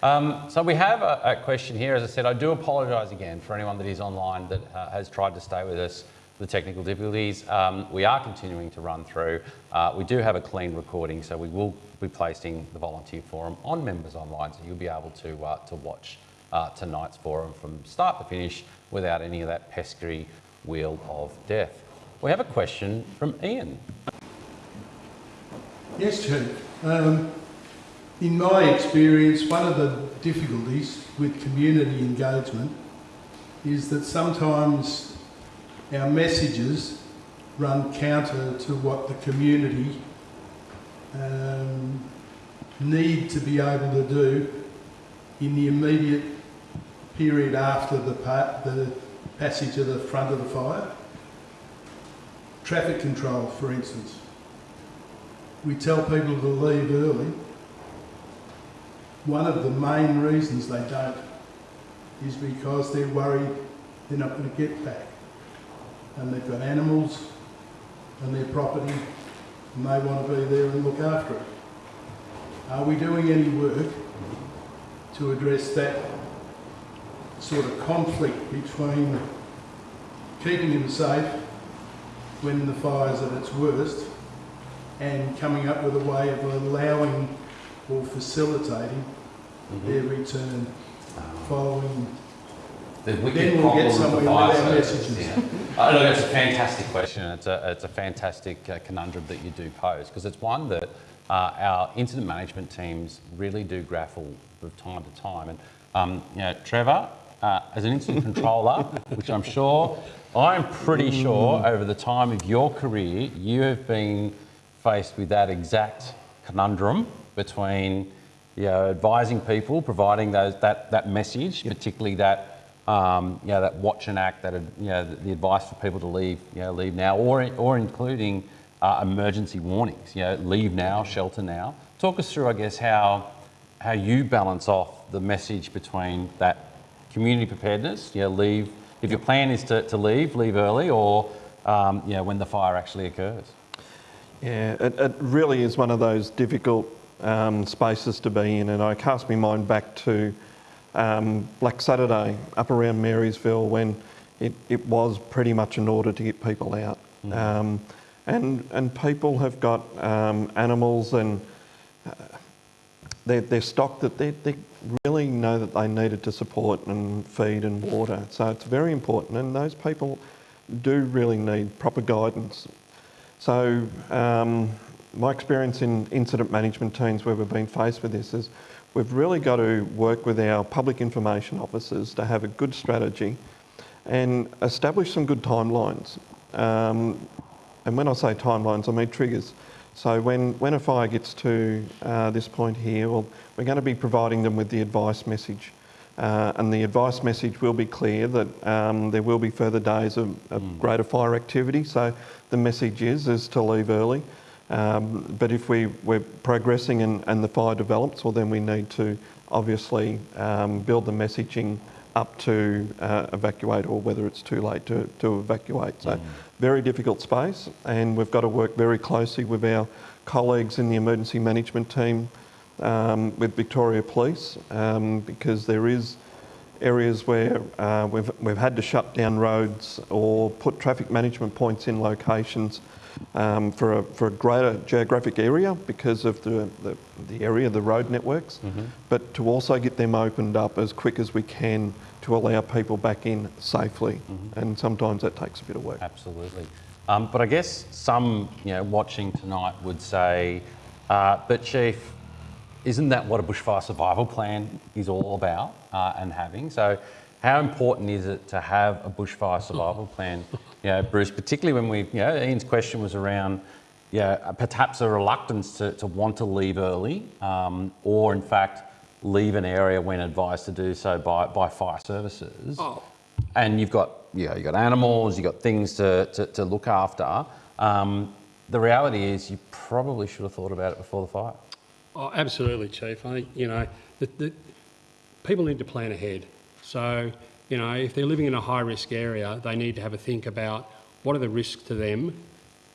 Um, so we have a, a question here. As I said, I do apologise again for anyone that is online that uh, has tried to stay with us with technical difficulties. Um, we are continuing to run through. Uh, we do have a clean recording, so we will be placing the volunteer forum on members online, so you'll be able to uh, to watch uh, tonight's forum from start to finish without any of that pesky wheel of death. We have a question from Ian. Yes, Chief. Um, in my experience, one of the difficulties with community engagement is that sometimes our messages run counter to what the community um, need to be able to do in the immediate period after the, pa- the passage of the front of the fire. Traffic control, for instance. We tell people to leave early. One of the main reasons they don't is because they're worried they're not going to get back. And they've got animals and their property and they want to be there and look after it. Are we doing any work to address that sort of conflict between keeping them safe when the fire's at its worst and coming up with a way of allowing or facilitating their mm-hmm. return following The Then wicked we'll get somewhere with our service, messages. yeah. Uh, look, it's a fantastic question. It's a, it's a fantastic uh, conundrum that you do pose because it's one that uh, our incident management teams really do grapple with time to time. And um, you know, Trevor, uh, as an incident controller, which I'm sure, I'm pretty sure over the time of your career, you have been faced with that exact conundrum between you know, advising people, providing those, that, that message, particularly that, um, you know, that watch and act, that, you know, the, advice for people to leave, you know, leave now, or, or including uh, emergency warnings, you know, leave now, shelter now. Talk us through, I guess, how, how you balance off the message between that community preparedness, you know, leave, if your plan is to, to leave, leave early, or, um, you know, when the fire actually occurs. Yeah, it, it really is one of those difficult um, spaces to be in, and I cast my mind back to um, Black Saturday up around Marysville when it, it was pretty much an order to get people out. Um, and, and people have got um, animals and uh, their, their stock that they, they really know that they needed to support and feed and water. So it's very important, and those people do really need proper guidance. So um, my experience in incident management teams where we've been faced with this is we've really got to work with our public information officers to have a good strategy and establish some good timelines. Um, and when I say timelines, I mean triggers. So when, when a fire gets to uh, this point here, well, we're going to be providing them with the advice message. Uh, and the advice message will be clear that um, there will be further days of, of greater fire activity. So the message is, is to leave early. Um, but if we, we're progressing and, and the fire develops, well then we need to obviously um, build the messaging up to uh, evacuate or whether it's too late to, to evacuate. So very difficult space and we've got to work very closely with our colleagues in the emergency management team um, with Victoria Police um, because there is areas where uh, we've, we've had to shut down roads or put traffic management points in locations um, for, a, for a greater geographic area because of the, the, the area, the road networks, but to also get them opened up as quick as we can to allow people back in safely. And sometimes that takes a bit of work. Absolutely. Um, but I guess some, you know, watching tonight would say, uh, but Chief, isn't that what a bushfire survival plan is all about uh, and having? So how important is it to have a bushfire survival plan, know, Bruce, particularly when we, you know, Ian's question was around, yeah, perhaps a reluctance to, to want to leave early um, or in fact leave an area when advised to do so by, by fire services. Oh. And you've got, you know, you've got animals, you've got things to, to, to look after. Um, the reality is you probably should have thought about it before the fire. Oh, absolutely, Chief. I think, you know, the, the, people need to plan ahead. So, you know, if they're living in a high risk area, they need to have a think about what are the risks to them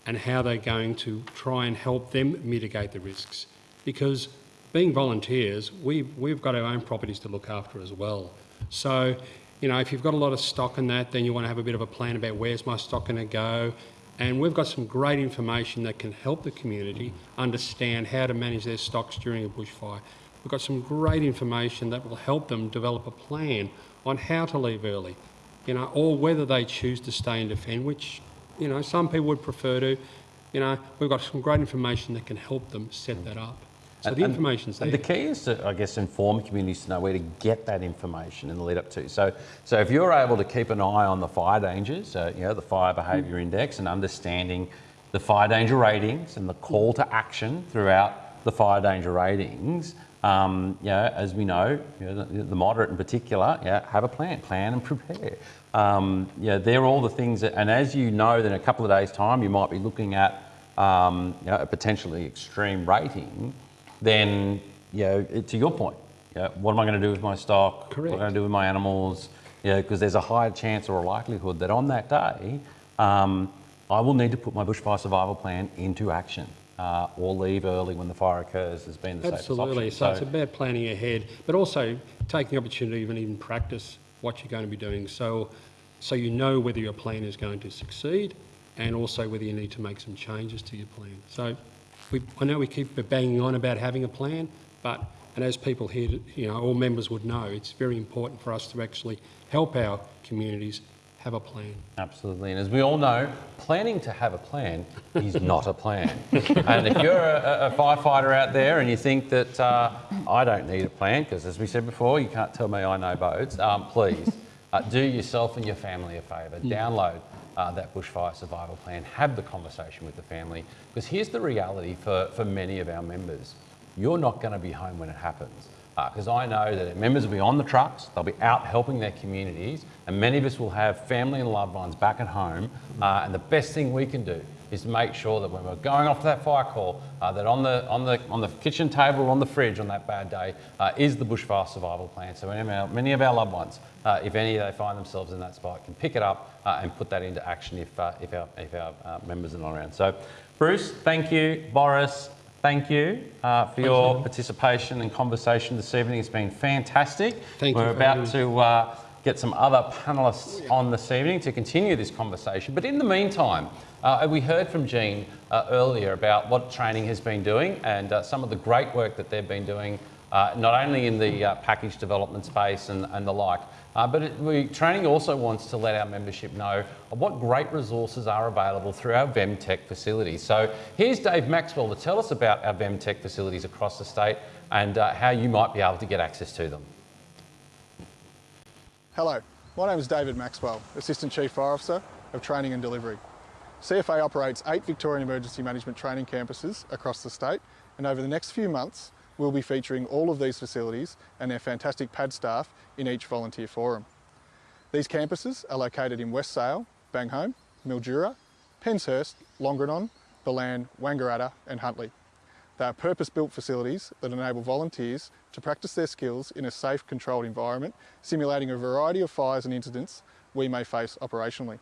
and how they're going to try and help them mitigate the risks. Because being volunteers, we've, we've got our own properties to look after as well. So, you know, if you've got a lot of stock in that, then you want to have a bit of a plan about where's my stock going to go. And we've got some great information that can help the community understand how to manage their stocks during a bushfire. We've got some great information that will help them develop a plan on how to leave early, you know, or whether they choose to stay and defend, which, you know, some people would prefer to. You know, we've got some great information that can help them set that up. So And- the and- information's and there. The key is to, I guess, inform communities to know where to get that information in the lead up to. So, so if you're able to keep an eye on the fire dangers, uh, you know, the fire behaviour index, and understanding the fire danger ratings and the call to action throughout the fire danger ratings, um, you know, as we know, you know, the, the moderate in particular, yeah, have a plan, plan and prepare. Um, yeah, they're all the things that, and as you know, that in a couple of days' time, you might be looking at um, you know, a potentially extreme rating, then you know, it- to your point, you know, what am I going to do with my stock? Correct. What am I going to do with my animals? You know, because there's a higher chance or a likelihood that on that day, um, I will need to put my bushfire survival plan into action uh, or leave early when the fire occurs has been the safest option. Absolutely. option. So, it's about planning ahead, but also taking the opportunity to even practice what you're going to be doing. So, so you know whether your plan is going to succeed, and also whether you need to make some changes to your plan. So, we, I know we keep banging on about having a plan, but and as people here, you know, all members would know, it's very important for us to actually help our communities have a plan. Absolutely. And as we all know, planning to have a plan is not a plan. and if you're a, a firefighter out there and you think that uh, I don't need a plan, because as we said before, you can't tell me I know boats, um, please uh, do yourself and your family a favour. Download uh, that bushfire survival plan, have the conversation with the family. Because here's the reality for, for many of our members you're not going to be home when it happens. Because I know that members will be on the trucks, they'll be out helping their communities, and many of us will have family and loved ones back at home. Uh, and the best thing we can do is to make sure that when we're going off to that fire call, uh, that on the, on, the, on the kitchen table on the fridge on that bad day uh, is the bushfire survival plan. So many of our, many of our loved ones, uh, if any they find themselves in that spot, can pick it up uh, and put that into action if, uh, if our, if our uh, members are not around. So, Bruce, thank you. Boris, thank you uh, for your participation and conversation this evening. It's been fantastic. Thank We're for about to uh, get some other panellists on this evening to continue this conversation. But in the meantime, uh, we heard from Jean uh, earlier about what training has been doing and uh, some of the great work that they've been doing, uh, not only in the uh, package development space and, and the like, uh, but it, we, training also wants to let our membership know what great resources are available through our VEMTC facilities. So here's Dave Maxwell to tell us about our VEMTC facilities across the state and uh, how you might be able to get access to them. Hello, my name is David Maxwell, Assistant Chief Fire Officer of Training and Delivery. CFA operates eight Victorian Emergency Management training campuses across the state and over the next few months we'll be featuring all of these facilities and their fantastic pad staff in each volunteer forum. These campuses are located in West Sale, Bangholme, Mildura, Penshurst, Longerenong, Ballan, Wangaratta and Huntly. They are purpose-built facilities that enable volunteers to practice their skills in a safe, controlled environment, simulating a variety of fires and incidents we may face operationally.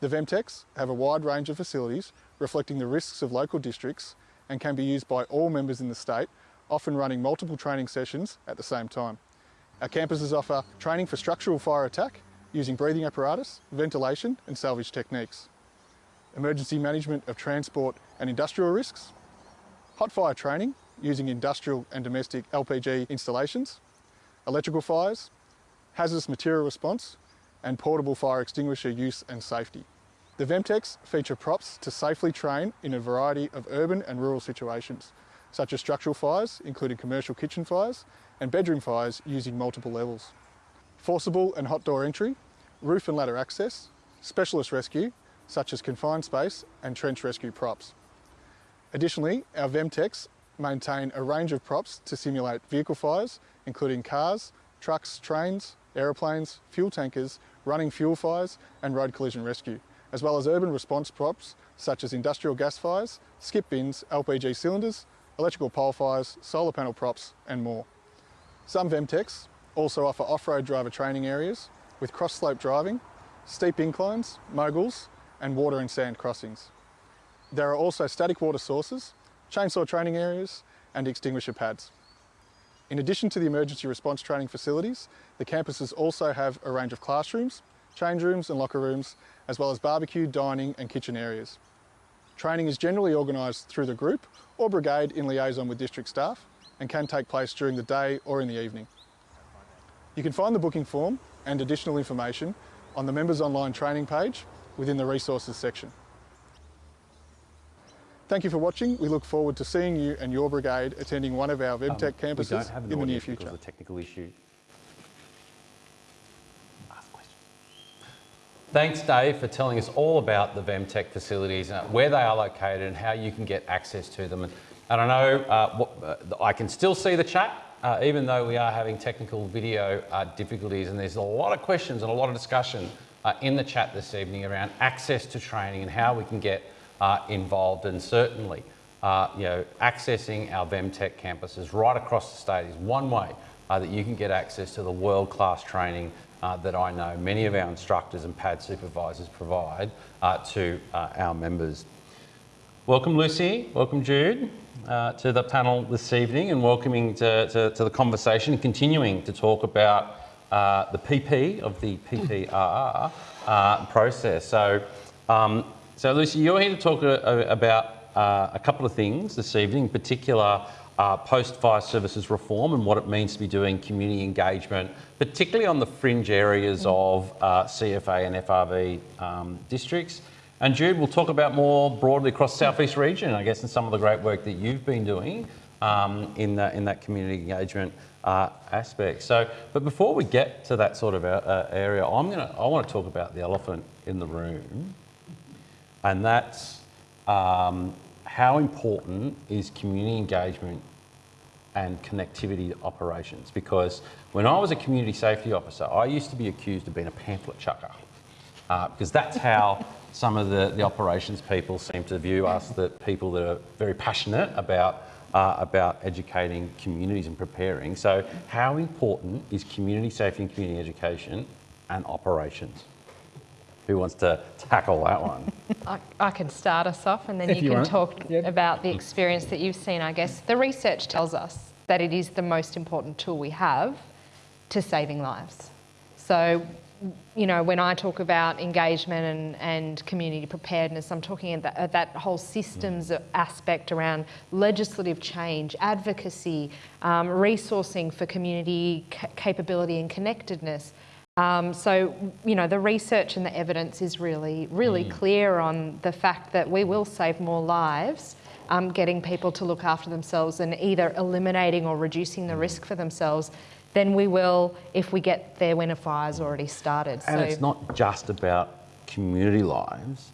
The VEMTCs have a wide range of facilities reflecting the risks of local districts and can be used by all members in the state, often running multiple training sessions at the same time. Our campuses offer training for structural fire attack using breathing apparatus, ventilation and salvage techniques, emergency management of transport and industrial risks, hot fire training using industrial and domestic LPG installations, electrical fires, hazardous material response, and portable fire extinguisher use and safety. The VEMTCs feature props to safely train in a variety of urban and rural situations, such as structural fires, including commercial kitchen fires, and bedroom fires using multiple levels. Forcible and hot door entry, roof and ladder access, specialist rescue, such as confined space and trench rescue props. Additionally, our VEMTCs maintain a range of props to simulate vehicle fires, including cars, trucks, trains, aeroplanes, fuel tankers, running fuel fires and road collision rescue, as well as urban response props such as industrial gas fires, skip bins, LPG cylinders, electrical pole fires, solar panel props and more. Some VEMTCs also offer off-road driver training areas with cross-slope driving, steep inclines, moguls and water and sand crossings. There are also static water sources, chainsaw training areas and extinguisher pads. In addition to the emergency response training facilities, the campuses also have a range of classrooms, change rooms and locker rooms, as well as barbecue, dining and kitchen areas. Training is generally organised through the group or brigade in liaison with district staff and can take place during the day or in the evening. You can find the booking form and additional information on the members online training page within the resources section. Thank you for watching. We look forward to seeing you and your brigade attending one of our VEMTC Um, We don't campuses have an in the near future. of a technical issue. Ask question. Thanks, Dave, for telling us all about the VEMTC facilities, uh, where they are located and how you can get access to them. I know uh, what, uh, I can still see the chat, uh, even though we are having technical video uh, difficulties. And there's a lot of questions and a lot of discussion in the chat this evening around access to training and how we can get involved. And certainly, you know, accessing our VEMTC campuses right across the state is one way that you can get access to the world-class training uh, that I know many of our instructors and PAD supervisors provide uh, to uh, our members. Welcome Lucy, welcome Jude uh, to the panel this evening and welcoming to, to, to the conversation, and continuing to talk about uh, the PP of the PPRR uh, process. So, um, so Lucy, you're here to talk uh, about uh, a couple of things this evening, in particular uh, post-fire services reform and what it means to be doing community engagement, particularly on the fringe areas of CFA and FRV um, districts. And Jude, we'll talk about more broadly across the Southeast region, I guess, and some of the great work that you've been doing um, in, that, in that community engagement uh, aspect. So, but before we get to that sort of uh, area, I'm gonna, I want to talk about the elephant in the room, and that's um, how important is community engagement and connectivity operations? Because when I was a community safety officer, I used to be accused of being a pamphlet chucker, uh, because that's how some of the, the operations people seem to view us, that people that are very passionate about uh, about educating communities and preparing. So how important is community safety and community education and operations? Who wants to tackle that one? I, I can start us off and then If you, you can want. talk Yep. about the experience that you've seen, I guess. The research tells us that it is the most important tool we have to saving lives. So, you know, when I talk about engagement and, and community preparedness, I'm talking at that, at that whole systems aspect around legislative change, advocacy, um, resourcing for community ca- capability and connectedness. Um, so, you know, the research and the evidence is really, really clear on the fact that we will save more lives um, getting people to look after themselves and either eliminating or reducing the risk for themselves than we will if we get there when a fire's already started. And it's not just about community lives.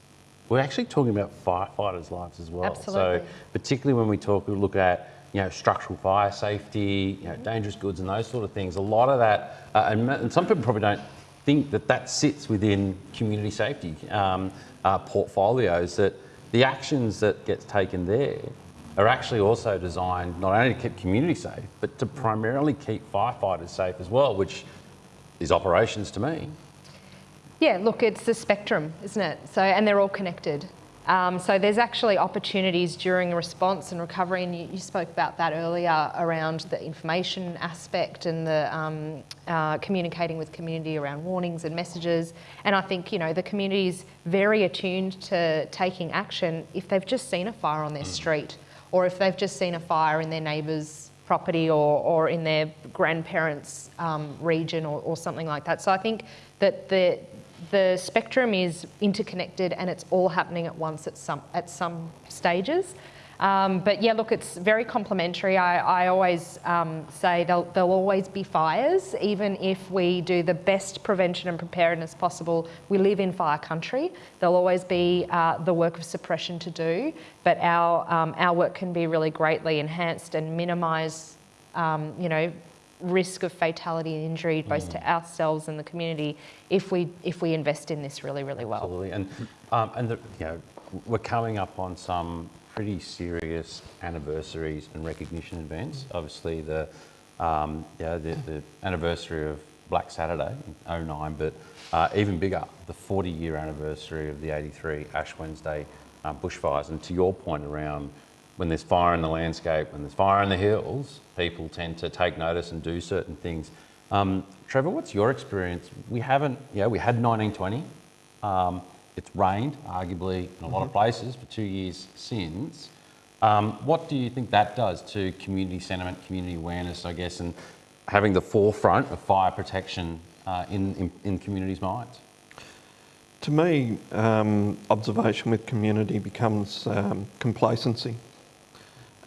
We're actually talking about firefighters' lives as well. Absolutely. So particularly when we talk, we look at you know structural fire safety, you know dangerous goods and those sort of things. A lot of that, uh, and, and some people probably don't think that that sits within community safety um, uh, portfolios. That the actions that gets taken there are actually also designed not only to keep community safe, but to primarily keep firefighters safe as well, which is operations to me. Yeah, look, it's the spectrum, isn't it? So, and they're all connected. Um, so there's actually opportunities during response and recovery, and you, you spoke about that earlier around the information aspect and the um, uh, communicating with community around warnings and messages. And I think you know the community's very attuned to taking action if they've just seen a fire on their street, or if they've just seen a fire in their neighbour's property or, or in their grandparents' um, region or, or something like that. So I think that the the spectrum is interconnected and it's all happening at once at some at some stages. Um, but yeah, look, it's very complementary. I, I always um, say there'll, there'll always be fires, even if we do the best prevention and preparedness possible. We live in fire country. There'll always be uh, the work of suppression to do, but our, um, our work can be really greatly enhanced and minimise, um, you know, risk of fatality and injury both to ourselves and the community if we if we invest in this really really well. Absolutely, and um, and the, you know we're coming up on some pretty serious anniversaries and recognition events. Obviously, the um, yeah the, the anniversary of Black Saturday in 09, but uh, even bigger, the 40 year anniversary of the 83 Ash Wednesday uh, bushfires. And to your point around when there's fire in the landscape, when there's fire in the hills, people tend to take notice and do certain things. Um, Trevor, what's your experience? We haven't, yeah, we had 1920. Um, it's rained, arguably, in a lot of places for two years since. Um, what do you think that does to community sentiment, community awareness, I guess, and having the forefront of fire protection uh, in, in, in communities' minds? to me, um, observation with community becomes um, complacency.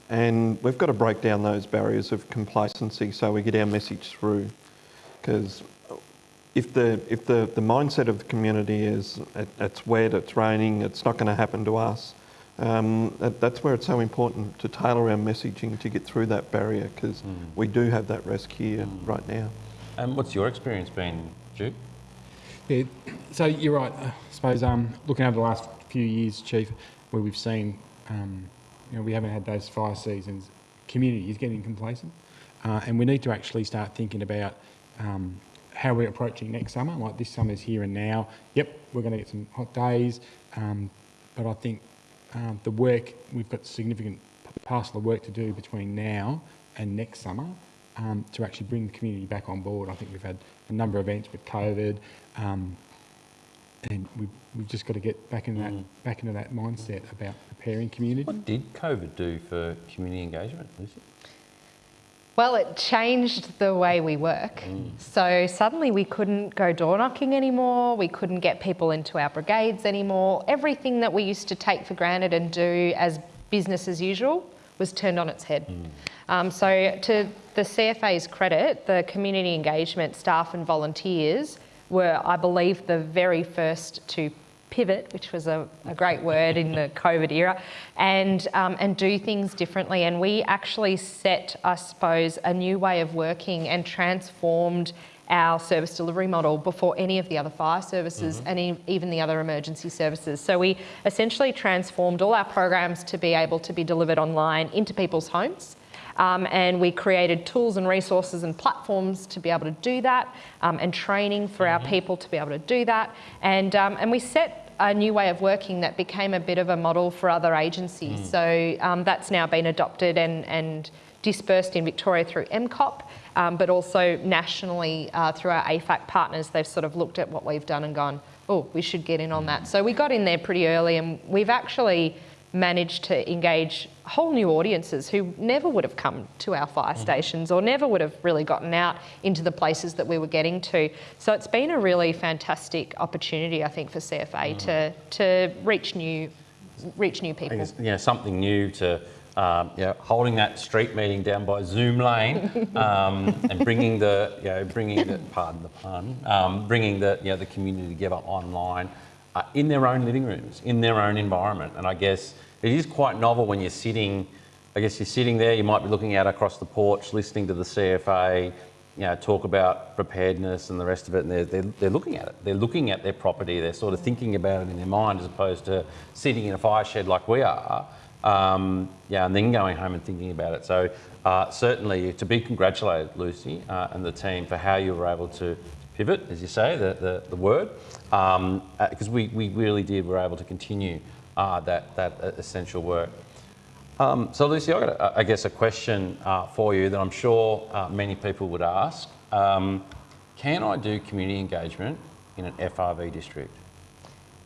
And we've got to break down those barriers of complacency so we get our message through. Because if the if the, the mindset of the community is it, it's wet, it's raining, it's not going to happen to us, um, that, that's where it's so important to tailor our messaging to get through that barrier because we do have that risk here right now. And what's your experience been, Duke? Yeah, so you're right. I suppose um, looking over the last few years, Chief, where we've seen, um, you know, we haven't had those fire seasons. Community is getting complacent, uh, and we need to actually start thinking about um, how we're approaching next summer. Like this summer's here and now. Yep, we're going to get some hot days, um, but I think um, the work we've got significant parcel of work to do between now and next summer um, to actually bring the community back on board. I think we've had a number of events with COVID, um, and we've, we've just got to get back into that back into that mindset about preparing community. What did COVID do for community engagement, Lucy? Well, it changed the way we work. So suddenly we couldn't go door knocking anymore. We couldn't get people into our brigades anymore. Everything that we used to take for granted and do as business as usual was turned on its head. Um, so, to the CFA's credit, the community engagement staff and volunteers were, I believe, the very first to pivot, which was a, a great word in the COVID era, and um, and do things differently. And we actually set, I suppose, a new way of working and transformed our service delivery model before any of the other fire services and e- even the other emergency services. So we essentially transformed all our programs to be able to be delivered online into people's homes. Um, and we created tools and resources and platforms to be able to do that, um, and training for our people to be able to do that. And, um, and we set a new way of working that became a bit of a model for other agencies. So um, that's now been adopted and, and dispersed in Victoria through EMCOP, um, but also nationally uh, through our AFAC partners. They've sort of looked at what we've done and gone, oh, we should get in on that. So we got in there pretty early, and we've actually managed to engage whole new audiences who never would have come to our fire stations or never would have really gotten out into the places that we were getting to. So it's been a really fantastic opportunity, I think, for CFA to to reach new reach new people. you know, something new to um, you know, holding that street meeting down by Zoom Lane um, and bringing the, you know, bringing the, pardon the pun, um, bringing the, you know, the community together online uh, in their own living rooms, in their own environment. And I guess it is quite novel when you're sitting, I guess you're sitting there, you might be looking out across the porch, listening to the CFA, you know, talk about preparedness and the rest of it, and they're, they're, they're looking at it. They're looking at their property, they're sort of thinking about it in their mind as opposed to sitting in a fire shed like we are, um, yeah, and then going home and thinking about it. So uh, certainly to be congratulated, Lucy, uh, and the team for how you were able to pivot, as you say, the, the, the word, because we, we really did, were able to continue uh, that, that uh, essential work. Um, so, Lucy, I've got, a, I guess, a question uh, for you that I'm sure uh, many people would ask. Um, can I do community engagement in an FRV district?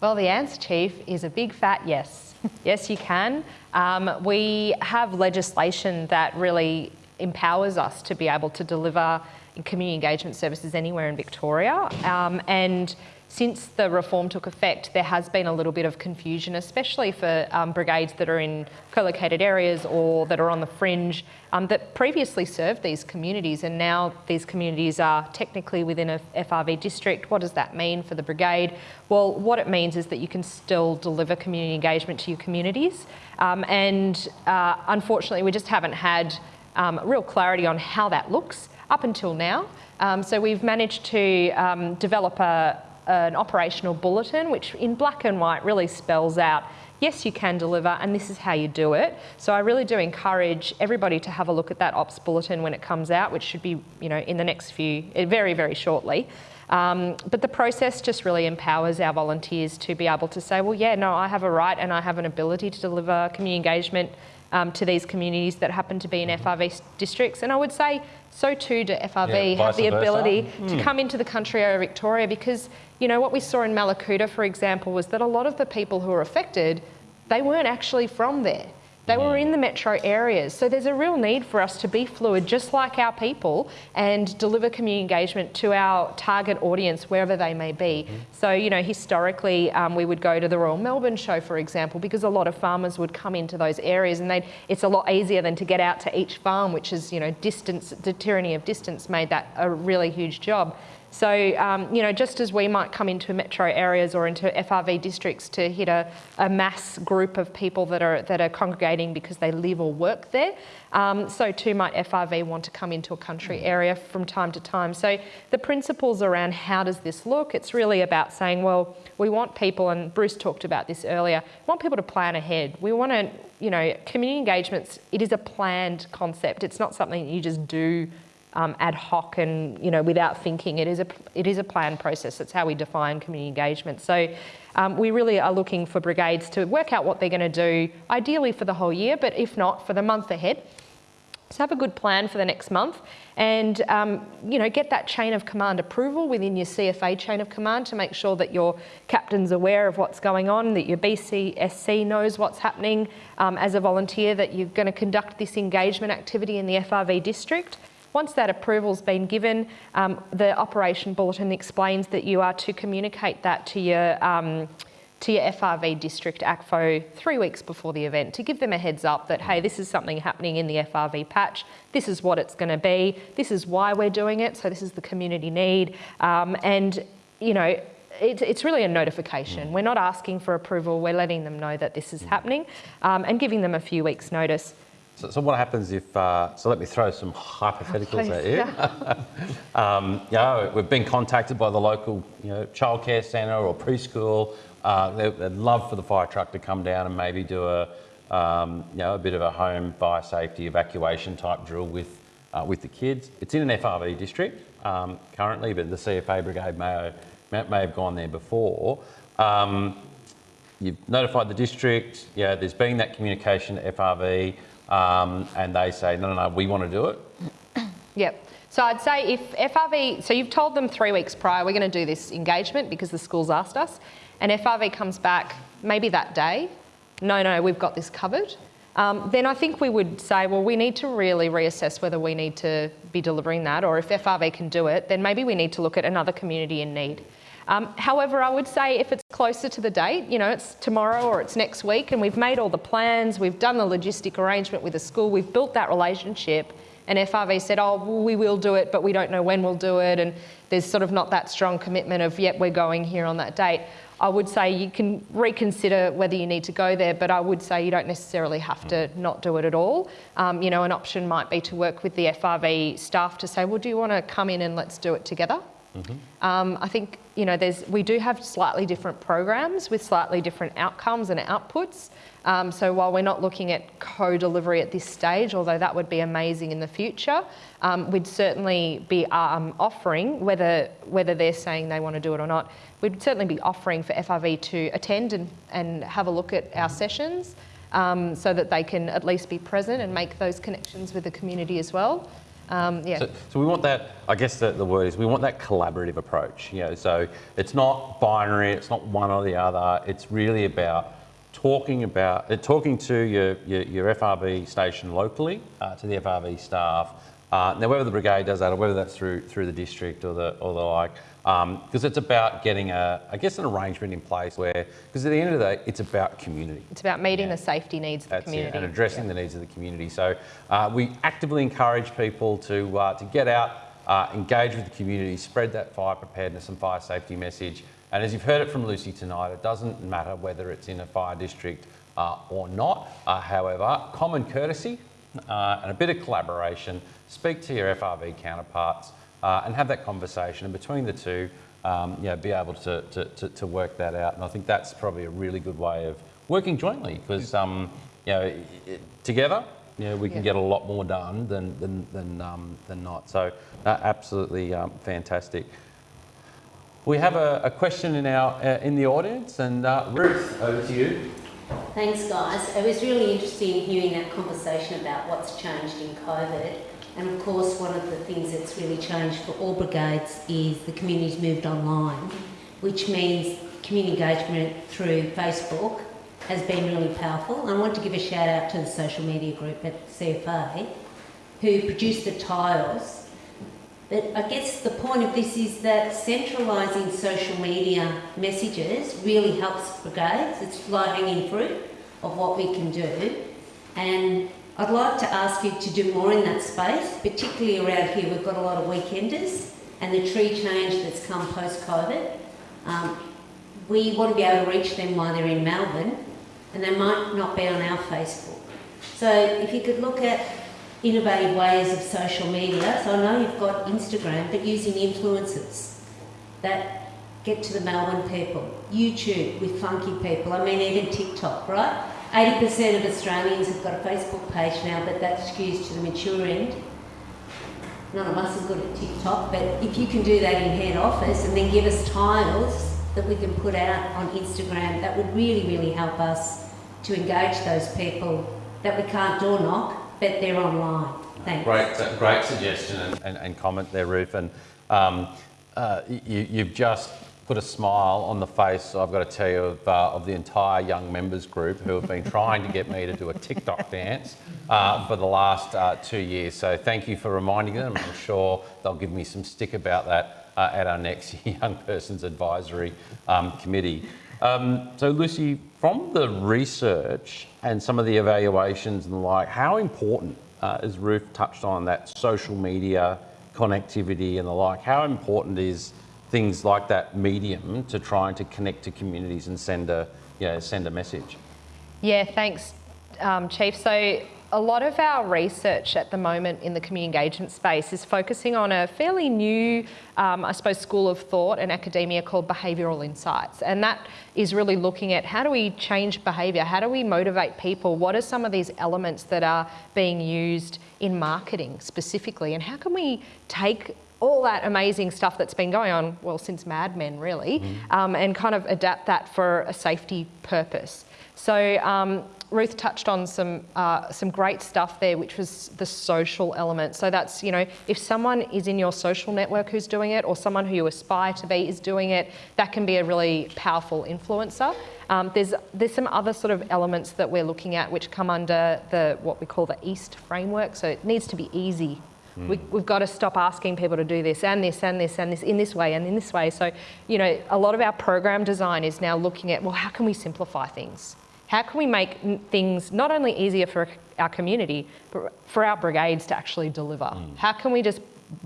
Well, the answer, Chief, is a big fat yes. yes, you can. Um, we have legislation that really empowers us to be able to deliver community engagement services anywhere in Victoria. Um, and since the reform took effect, there has been a little bit of confusion, especially for um, brigades that are in co-located areas or that are on the fringe um, that previously served these communities, and now these communities are technically within a FRV district. What does that mean for the brigade? Well, what it means is that you can still deliver community engagement to your communities, um, and uh, unfortunately, we just haven't had um, real clarity on how that looks up until now. Um, so we've managed to um, develop a, an operational bulletin, which in black and white really spells out yes, you can deliver, and this is how you do it. So I really do encourage everybody to have a look at that ops bulletin when it comes out, which should be, you know, in the next few, eh, very, very shortly. Um, but the process just really empowers our volunteers to be able to say, well, yeah, no, I have a right and I have an ability to deliver community engagement um, to these communities that happen to be in FRV districts. And I would say so too do FRV Yeah, have the vice versa. ability hmm. to come into the country area of Victoria because, you know, what we saw in Mallacoota, for example, was that a lot of the people who were affected, they weren't actually from there. They were in the metro areas. So there's a real need for us to be fluid, just like our people, and deliver community engagement to our target audience, wherever they may be. So, you know, historically, um, we would go to the Royal Melbourne Show, for example, because a lot of farmers would come into those areas and they'd, it's a lot easier than to get out to each farm, which is, you know, distance, the tyranny of distance made that a really huge job. So, um, you know, just as we might come into metro areas or into FRV districts to hit a, a mass group of people that are, that are congregating because they live or work there, um, so too might FRV want to come into a country area from time to time. So the principles around how does this look, it's really about saying, well, we want people, and Bruce talked about this earlier, we want people to plan ahead. We want to, you know, community engagements, it is a planned concept. It's not something you just do um, ad hoc and you know without thinking. It is a it is a planned process. That's how we define community engagement. So um, we really are looking for brigades to work out what they're going to do, ideally for the whole year, but if not, for the month ahead. So have a good plan for the next month, and um, you know get that chain of command approval within your CFA chain of command to make sure that your captain's aware of what's going on, that your BCSC knows what's happening um, as a volunteer, that you're going to conduct this engagement activity in the FRV district. Once that approval's been given, um, the operation bulletin explains that you are to communicate that to your um, to your FRV district ACFO three weeks before the event to give them a heads up that, hey, this is something happening in the FRV patch, this is what it's going to be, this is why we're doing it, so this is the community need. Um, and, you know, it, it's really a notification. We're not asking for approval, we're letting them know that this is happening um, and giving them a few weeks' notice. So, so what happens if, uh, so let me throw some hypotheticals Oh, at you. um, you know, we've been contacted by the local you know, childcare centre or preschool. Uh, they, would love for the fire truck to come down and maybe do a, um, you know, a bit of a home fire safety evacuation type drill with, uh, with the kids. It's in an FRV district um, currently, but the CFA brigade may, may, may have gone there before. Um, you've notified the district, yeah, there's been that communication to FRV, um, and they say, no, no, no, we want to do it. Yep. So I'd say if FRV, so you've told them three weeks prior, we're going to do this engagement because the school's asked us, and FRV comes back maybe that day, no, no, we've got this covered. Um, then I think we would say, well, we need to really reassess whether we need to be delivering that, or if FRV can do it, then maybe we need to look at another community in need. Um, however, I would say if it's closer to the date, you know, it's tomorrow or it's next week, and we've made all the plans, we've done the logistic arrangement with the school, we've built that relationship, and FRV said, oh, well, we will do it, but we don't know when we'll do it, and there's sort of not that strong commitment of, yep, we're going here on that date. I would say you can reconsider whether you need to go there, but I would say you don't necessarily have to not do it at all. Um, you know, an option might be to work with the FRV staff to say, well, do you want to come in and let's do it together? Um, I think you know there's we do have slightly different programs with slightly different outcomes and outputs. Um, so while we're not looking at co-delivery at this stage, although that would be amazing in the future, um, we'd certainly be um, offering whether whether they're saying they want to do it or not. We'd certainly be offering for FRV to attend and, and have a look at our sessions um, so that they can at least be present and make those connections with the community as well. Um, yeah. So, so we want that, I guess the, the word is we want that collaborative approach, you know, so it's not binary, it's not one or the other, it's really about talking about, uh, talking to your, your, your FRV station locally, uh, to the FRV staff, uh, now whether the brigade does that or whether that's through, through the district or the, or the like, because um, it's about getting a, I guess, an arrangement in place where, because at the end of the day, it's about community. It's about meeting yeah. the safety needs of That's the community. It, and addressing yeah. the needs of the community. So uh, we actively encourage people to, uh, to get out, uh, engage with the community, spread that fire preparedness and fire safety message. And as you've heard it from Lucy tonight, it doesn't matter whether it's in a fire district uh, or not. Uh, however, common courtesy uh, and a bit of collaboration, speak to your FRV counterparts, uh, and have that conversation. And between the two, um, you know, be able to, to, to, to, work that out. And I think that's probably a really good way of working jointly because, um, you know, together, you know, we can yeah. get a lot more done than, than, than, um, than not. So uh, absolutely um, fantastic. We have a, a question in, our, uh, in the audience and uh, Ruth, over to you. Thanks guys. It was really interesting hearing that conversation about what's changed in COVID and of course, one of the things that's really changed for all brigades is the community's moved online, which means community engagement through Facebook has been really powerful. And I want to give a shout out to the social media group at CFA who produced the tiles. But I guess the point of this is that centralising social media messages really helps brigades. It's low hanging fruit of what we can do. And I'd like to ask you to do more in that space, particularly around here. We've got a lot of weekenders and the tree change that's come post-COVID. Um, we want to be able to reach them while they're in Melbourne and they might not be on our Facebook. So if you could look at innovative ways of social media, so I know you've got Instagram, but using influencers that get to the Melbourne people, YouTube with funky people, I mean even TikTok, right? 80% of Australians have got a Facebook page now, but that skews to the mature end. None of us are good at TikTok, but if you can do that in head office and then give us tiles that we can put out on Instagram, that would really, really help us to engage those people that we can't door knock, but they're online. Thanks. Great, great suggestion and, and, and comment there, Ruth. And um, uh, you, you've just put a smile on the face, I've got to tell you, of, uh, of the entire young members group who have been trying to get me to do a TikTok dance uh, for the last uh, two years. So thank you for reminding them. I'm sure they'll give me some stick about that uh, at our next Young Persons Advisory um, Committee. Um, so Lucy, from the research and some of the evaluations and the like, how important, uh, as Ruth touched on, that social media connectivity and the like, how important is things like that medium to trying to connect to communities and send a, you know, send a message? Yeah, thanks, um, Chief. So a lot of our research at the moment in the community engagement space is focusing on a fairly new, um, I suppose, school of thought and academia called behavioural insights. And that is really looking at how do we change behaviour? How do we motivate people? What are some of these elements that are being used in marketing specifically? And how can we take all that amazing stuff that's been going on, well, since Mad Men, really, mm. um, and kind of adapt that for a safety purpose. So um, Ruth touched on some uh, some great stuff there, which was the social element. So that's you know if someone is in your social network who's doing it, or someone who you aspire to be is doing it, that can be a really powerful influencer. Um, there's there's some other sort of elements that we're looking at which come under the what we call the East framework. So it needs to be easy. Mm. We, we've got to stop asking people to do this and this and this and this in this way and in this way. So, you know, a lot of our program design is now looking at, well, how can we simplify things? How can we make things not only easier for our community, but for our brigades to actually deliver? Mm. How can we just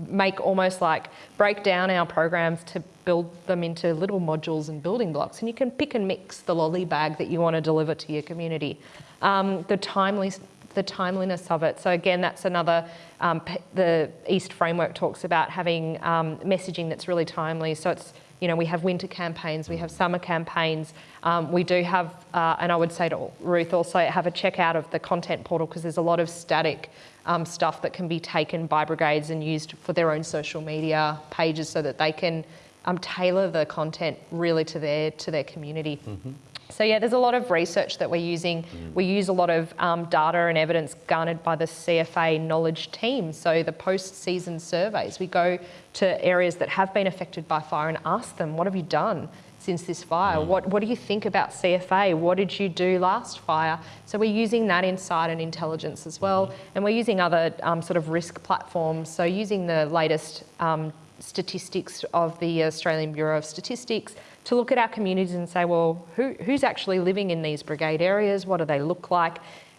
make almost like break down our programs to build them into little modules and building blocks and you can pick and mix the lolly bag that you want to deliver to your community. Um, the, timely, the timeliness of it. So again, that's another, um, the East framework talks about having um, messaging that's really timely. So it's you know, we have winter campaigns, we have summer campaigns. Um, we do have, uh, and I would say to Ruth also, have a check out of the content portal because there's a lot of static um, stuff that can be taken by brigades and used for their own social media pages so that they can um, tailor the content really to their to their community. Mm -hmm. So yeah, there's a lot of research that we're using. Mm. We use a lot of um, data and evidence garnered by the CFA knowledge team. So the post-season surveys, we go to areas that have been affected by fire and ask them, what have you done since this fire? Mm. What, what do you think about CFA? What did you do last fire? So we're using that insight and intelligence as well. Mm. And we're using other um, sort of risk platforms. So using the latest um, statistics of the Australian Bureau of Statistics, to look at our communities and say, well, who, who's actually living in these brigade areas? What do they look like?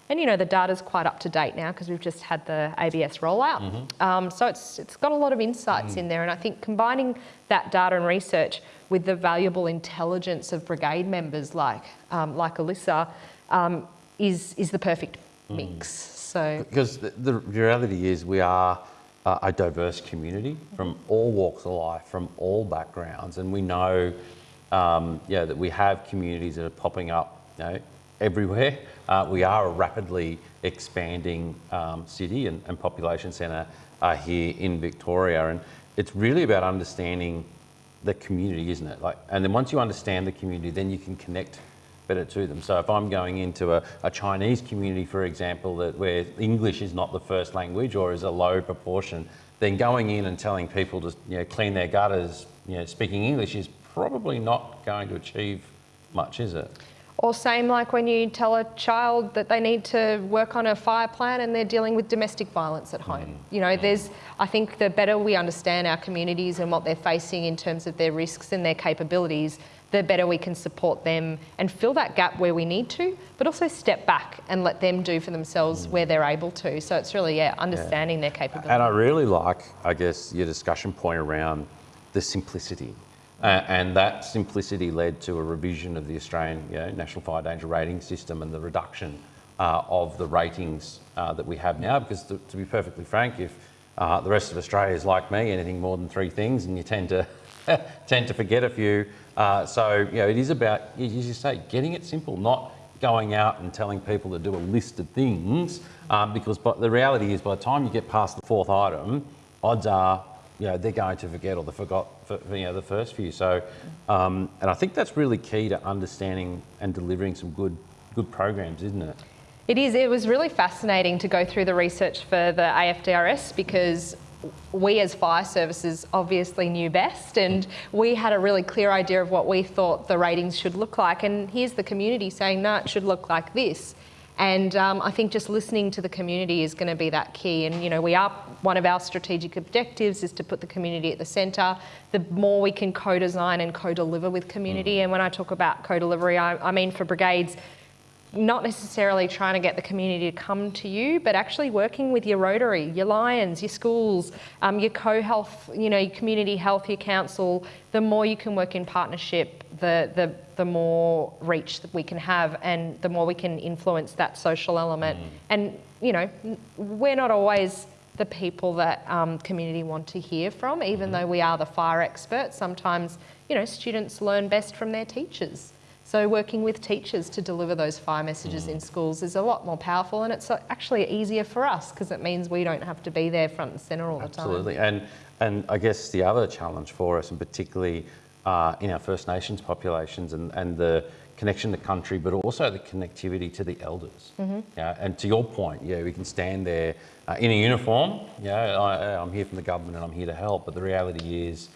And you know, the data's quite up to date now because we've just had the ABS rollout. Mm -hmm. um, so it's, it's got a lot of insights mm. in there. And I think combining that data and research with the valuable intelligence of brigade members like, um, like Alyssa um, is, is the perfect mm. mix. So Because the, the reality is we are a diverse community from all walks of life, from all backgrounds, and we know um, yeah, that we have communities that are popping up you know, everywhere. Uh, we are a rapidly expanding um, city and, and population centre uh, here in Victoria. And it's really about understanding the community, isn't it? Like, and then once you understand the community, then you can connect better to them. So if I'm going into a, a Chinese community, for example, that where English is not the first language or is a low proportion, then going in and telling people to you know, clean their gutters, you know, speaking English is probably not going to achieve much, is it? Or same like when you tell a child that they need to work on a fire plan and they're dealing with domestic violence at home. Mm. You know, mm. there's, I think the better we understand our communities and what they're facing in terms of their risks and their capabilities, the better we can support them and fill that gap where we need to, but also step back and let them do for themselves where mm. they're able to. So it's really, yeah, understanding their capabilities. And I really like, I guess, your discussion point around the simplicity. Uh, and that simplicity led to a revision of the Australian you know, National Fire Danger Rating System and the reduction uh, of the ratings uh, that we have now. Because to, to be perfectly frank, if uh, the rest of Australia is like me, anything more than three things, and you tend to tend to forget a few. Uh, so you know, it is about, as you say, getting it simple, not going out and telling people to do a list of things. Um, because but the reality is, by the time you get past the fourth item, odds are you know, they're going to forget or they forgot for, you know, the first few. So, um, and I think that's really key to understanding and delivering some good, good programs, isn't it? It is. It was really fascinating to go through the research for the AFDRS because we as fire services obviously knew best and we had a really clear idea of what we thought the ratings should look like and here's the community saying no it should look like this and um, I think just listening to the community is going to be that key. And you know, we are one of our strategic objectives is to put the community at the centre. The more we can co-design and co-deliver with community, mm. and when I talk about co-delivery, I, I mean for brigades, not necessarily trying to get the community to come to you, but actually working with your Rotary, your Lions, your schools, um, your co-health, you know, your community health, your council. The more you can work in partnership, the the the more reach that we can have, and the more we can influence that social element. Mm. And you know, we're not always the people that um, community want to hear from, even mm. though we are the fire experts. Sometimes, you know, students learn best from their teachers. So working with teachers to deliver those fire messages mm. in schools is a lot more powerful and it's actually easier for us because it means we don't have to be there front and centre all Absolutely. the time. Absolutely. And, and I guess the other challenge for us, and particularly uh, in our First Nations populations and, and the connection to country, but also the connectivity to the elders. Mm-hmm. Yeah, and to your point, yeah, we can stand there uh, in a uniform. Yeah, I, I'm here from the government and I'm here to help, but the reality is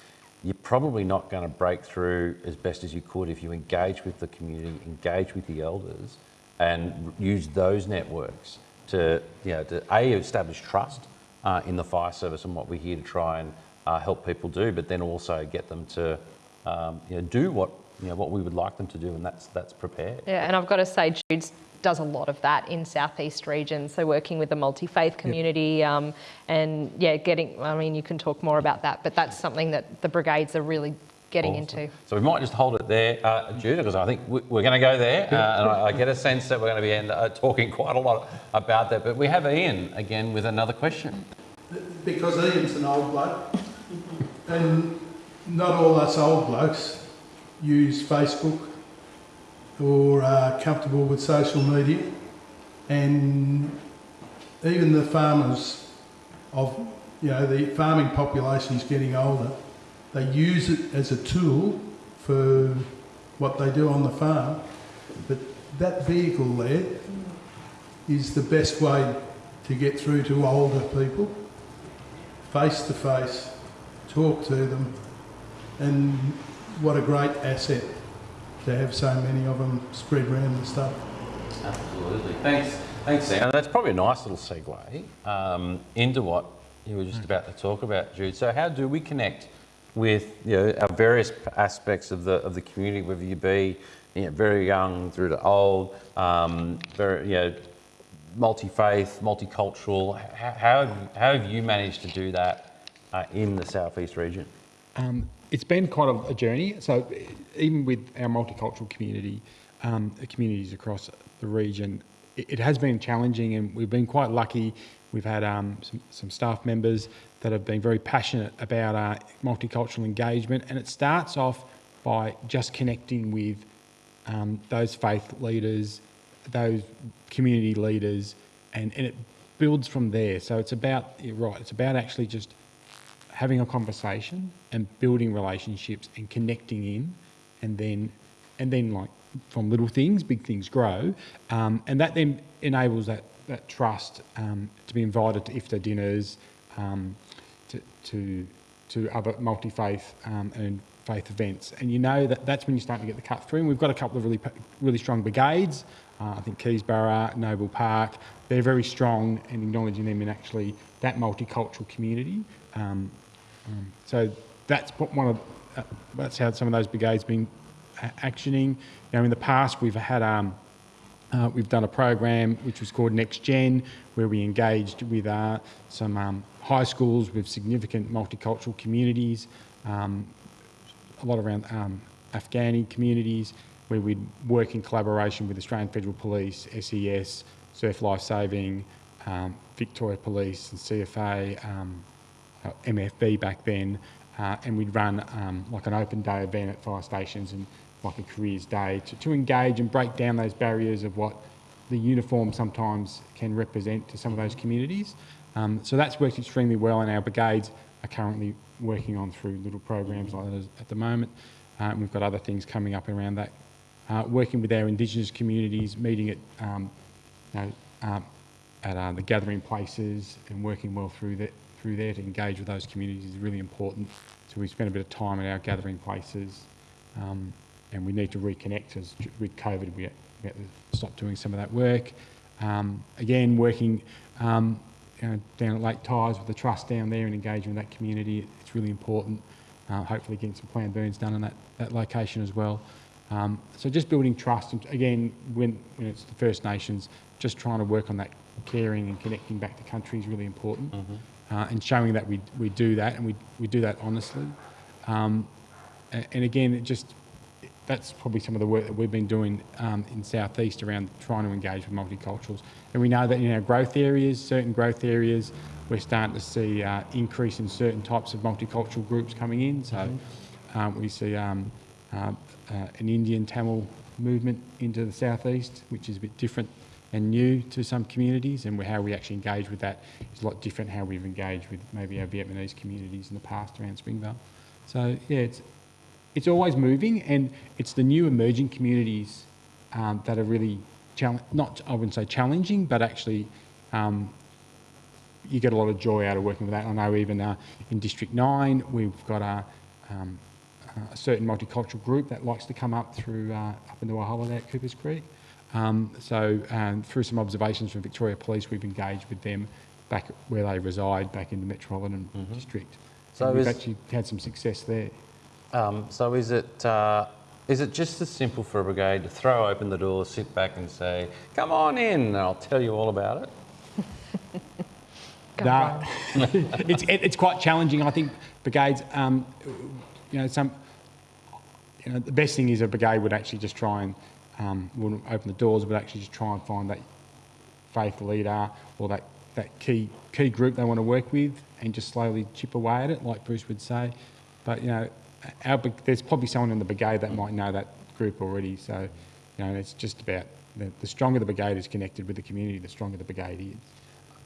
you're probably not going to break through as best as you could if you engage with the community, engage with the elders, and use those networks to, you know, to a establish trust uh, in the fire service and what we're here to try and uh, help people do, but then also get them to, um, you know, do what you know what we would like them to do, and that's that's prepared. Yeah, and I've got to say, Jude's does a lot of that in southeast region. So working with the multi-faith community yep. um, and yeah, getting, I mean, you can talk more about that, but that's something that the brigades are really getting awesome. into. So we might just hold it there, uh, Jude, because I think we're going to go there, uh, and I, I, get a sense that we're going to be end, uh, talking quite a lot about that. But we have Ian again with another question. Because Ian's an old bloke, and not all us old blokes use Facebook or are comfortable with social media and even the farmers of, you know, the farming population is getting older. They use it as a tool for what they do on the farm. But that vehicle there is the best way to get through to older people, face to face, talk to them, and what a great asset to have so many of them spread around the stuff. Absolutely. Thanks, thanks, Sam. That's probably a nice little segue um, into what you were just mm. about to talk about, Jude. So, how do we connect with you know, our various aspects of the of the community, whether you be you know, very young through to old, um, very you know, multi-faith, multicultural? How, how, have, how have you managed to do that uh, in the southeast region? Um, it's been quite a, a, journey. So even with our multicultural community, um, communities across the region, it, it, has been challenging, and we've been quite lucky. We've had um, some, some, staff members that have been very passionate about uh, multicultural engagement, and it starts off by just connecting with um, those faith leaders, those community leaders, and, and it builds from there. So it's about, right, it's about actually just having a conversation and building relationships and connecting in and then and then like from little things big things grow um, and that then enables that that trust um, to be invited to iftar dinners um, to, to to other multi-faith um, and faith events. And you know that that's when you start to get the cut through. And we've got a couple of really, really strong brigades. Uh, I think Keysborough, Noble Park, they're very strong and acknowledging them in actually that multicultural community. Um, um, so that's one of uh, that's how some of those brigades been actioning. Now in the past we've had um, uh, we've done a program which was called Next Gen, where we engaged with uh, some um, high schools with significant multicultural communities, um, a lot around um, Afghani communities, where we'd work in collaboration with Australian Federal Police, SES, Surf Life Saving, um, Victoria Police and CFA, um, uh, MFB back then, uh, and we'd run um, like an open day event at fire stations and like a careers day to, to engage and break down those barriers of what the uniform sometimes can represent to some of those communities. Um, so that's worked extremely well and our brigades are currently working on through little programs like that at the moment. Uh, we've got other things coming up around that. Uh, working with our Indigenous communities, meeting at, um, you know, um, at uh, the gathering places and working well through that through there to engage with those communities is really important. So we spend a bit of time at our gathering places um, and we need to reconnect because with COVID we had, we to stop doing some of that work. Um, again, working um, you know, down at Lake Tyers with the trust down there and engaging with that community, it's really important. Uh, hopefully getting some planned burns done in that, that location as well. Um, so just building trust, and again, when, when it's the First Nations, just trying to work on that caring and connecting back to country is really important. Mm -hmm. Uh, and showing that we, we do that and we, we do that honestly. Um, and again, it just that's probably some of the work that we've been doing um, in Southeast around trying to engage with multiculturals. And we know that in our growth areas, certain growth areas, we're starting to see uh, increase in certain types of multicultural groups coming in. So mm-hmm. um, we see um, uh, uh, an Indian Tamil movement into the Southeast, which is a bit different and new to some communities and how we actually engage with that is a lot different how we've engaged with maybe our Vietnamese communities in the past around Springvale. So yeah, it's, it's always moving and it's the new emerging communities um, that are really, not I wouldn't say challenging, but actually um, you get a lot of joy out of working with that. I know even uh, in District 9, we've got a, um, a, certain multicultural group that likes to come up through uh, up into holiday at Coopers Creek. Um, so um, through some observations from Victoria Police, we've engaged with them back where they reside, back in the Metropolitan mm -hmm. District. So we've actually had some success there. Um, so is it, uh, is it just as simple for a brigade to throw open the door, sit back and say, come on in, and I'll tell you all about it? no, it's, it, it's quite challenging. I think brigades, um, you know, some, you know, the best thing is a brigade would actually just try and, um, wouldn't open the doors, but actually just try and find that faith leader or that, that key, key group they want to work with and just slowly chip away at it, like Bruce would say. But, you know, our, there's probably someone in the brigade that might know that group already. So, you know, it's just about the, the stronger the brigade is connected with the community, the stronger the brigade is.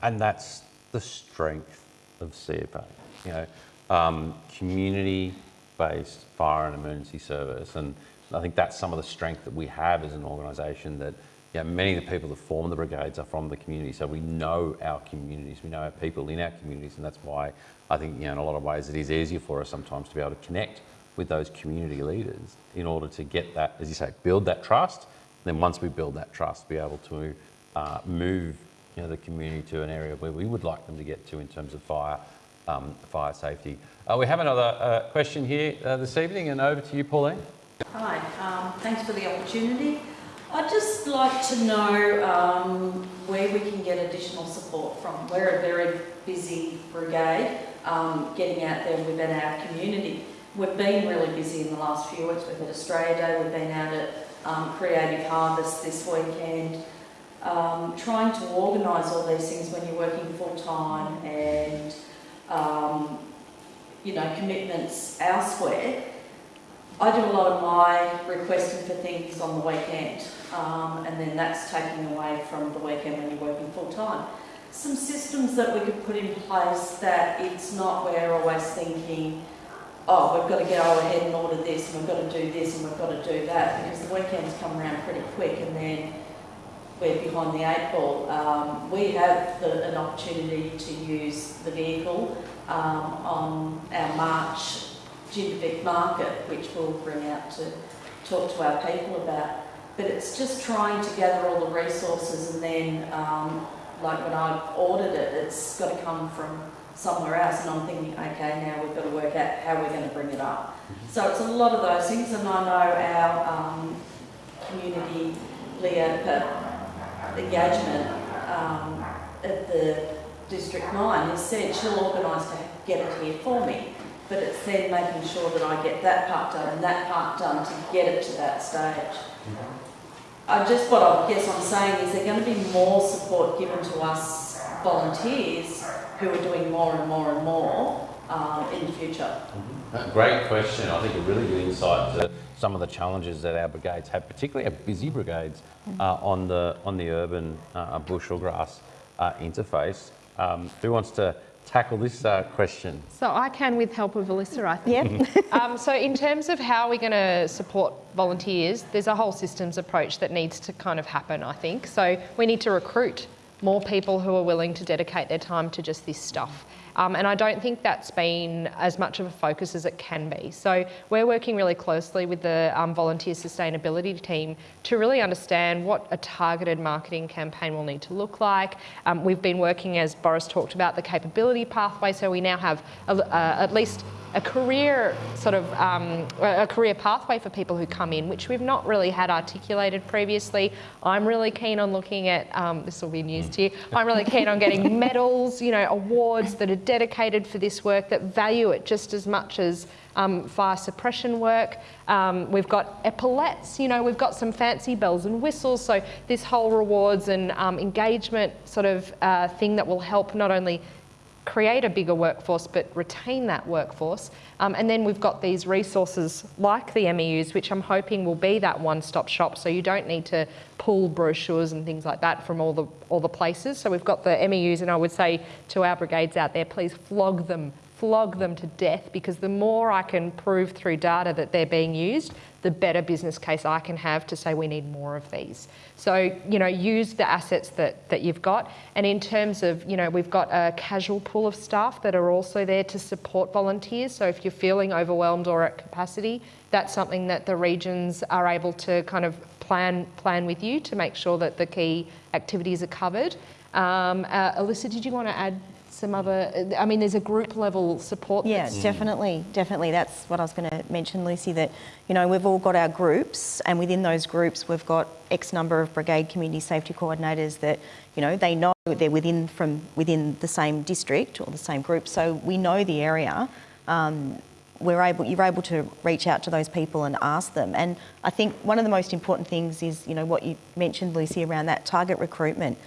And that's the strength of CFA. You know, um, community-based fire and emergency service, and I think that's some of the strength that we have as an organisation. That you know, many of the people that form the brigades are from the community, so we know our communities, we know our people in our communities, and that's why I think you know, in a lot of ways it is easier for us sometimes to be able to connect with those community leaders in order to get that, as you say, build that trust. Then once we build that trust, be able to uh, move you know, the community to an area where we would like them to get to in terms of fire, um, fire safety. Uh, we have another uh, question here uh, this evening, and over to you, Pauline. Hi, um, thanks for the opportunity. I'd just like to know um, where we can get additional support from. We're a very busy brigade um, getting out there within our community. We've been really busy in the last few weeks. We've had Australia Day, we've been out at um, Creative Harvest this weekend, um, trying to organise all these things when you're working full time and um, you know commitments elsewhere. I do a lot of my requesting for things on the weekend, um, and then that's taking away from the weekend when you're working full time some systems that we could put in place that it's not we're always thinking, oh, we've got to get over ahead and order this, and we've got to do this, and we've got to do that, because the weekends come around pretty quick, and then we're behind the eight ball. Um, we have the, an opportunity to use the vehicle um, on our March Jindivick Market, which we'll bring out to talk to our people about. But it's just trying to gather all the resources and then, um, like when I ordered it, it's got to come from somewhere else and I'm thinking, okay, now we've got to work out how we're going to bring it up. So it's a lot of those things and I know our um, community leader engagement um, at the District 9 has said she'll organise to get it here for me. But it's then making sure that I get that part done and that part done to get it to that stage. I just what I guess I'm saying is there's going to be more support given to us volunteers who are doing more and more and more um, in the future. Uh, Great question. I think a really good insight to some of the challenges that our brigades have, particularly our busy brigades uh, on the on the urban uh, bush or grass uh, interface. Um, who wants to tackle this uh, question? So I can with help of Alyssa, I think. Yeah. um, so in terms of how we're going to support volunteers, there's a whole systems approach that needs to kind of happen, I think. So we need to recruit more people who are willing to dedicate their time to just this stuff. Um, and I don't think that's been as much of a focus as it can be. So we're working really closely with the um, volunteer sustainability team to really understand what a targeted marketing campaign will need to look like. Um, we've been working, as Boris talked about, the capability pathway. So we now have a, uh, at least a career sort of um, a career pathway for people who come in, which we've not really had articulated previously. I'm really keen on looking at um, this will be news to you. I'm really keen on getting medals, you know, awards that are dedicated for this work that value it just as much as um, fire suppression work. Um, we've got epaulettes, you know, we've got some fancy bells and whistles. So this whole rewards and um, engagement sort of uh, thing that will help not only create a bigger workforce but retain that workforce. Um, and then we've got these resources like the MEUs, which I'm hoping will be that one-stop shop. So you don't need to pull brochures and things like that from all the all the places. So we've got the MEUs, and I would say to our brigades out there, please flog them flog them to death because the more I can prove through data that they're being used, the better business case I can have to say we need more of these. So, you know, use the assets that, that you've got. And in terms of, you know, we've got a casual pool of staff that are also there to support volunteers. So if you're feeling overwhelmed or at capacity, that's something that the regions are able to kind of plan, plan with you to make sure that the key activities are covered. Um, uh, Alyssa, did you want to add some other, I mean, there's a group level support. Yeah, definitely, definitely. That's what I was going to mention, Lucy, that, you know, we've all got our groups and within those groups we've got X number of brigade community safety coordinators that, you know, they know they're within from within the same district or the same group, so we know the area. Um, we're able, you're able to reach out to those people and ask them. And I think one of the most important things is, you know, what you mentioned, Lucy, around that target recruitment.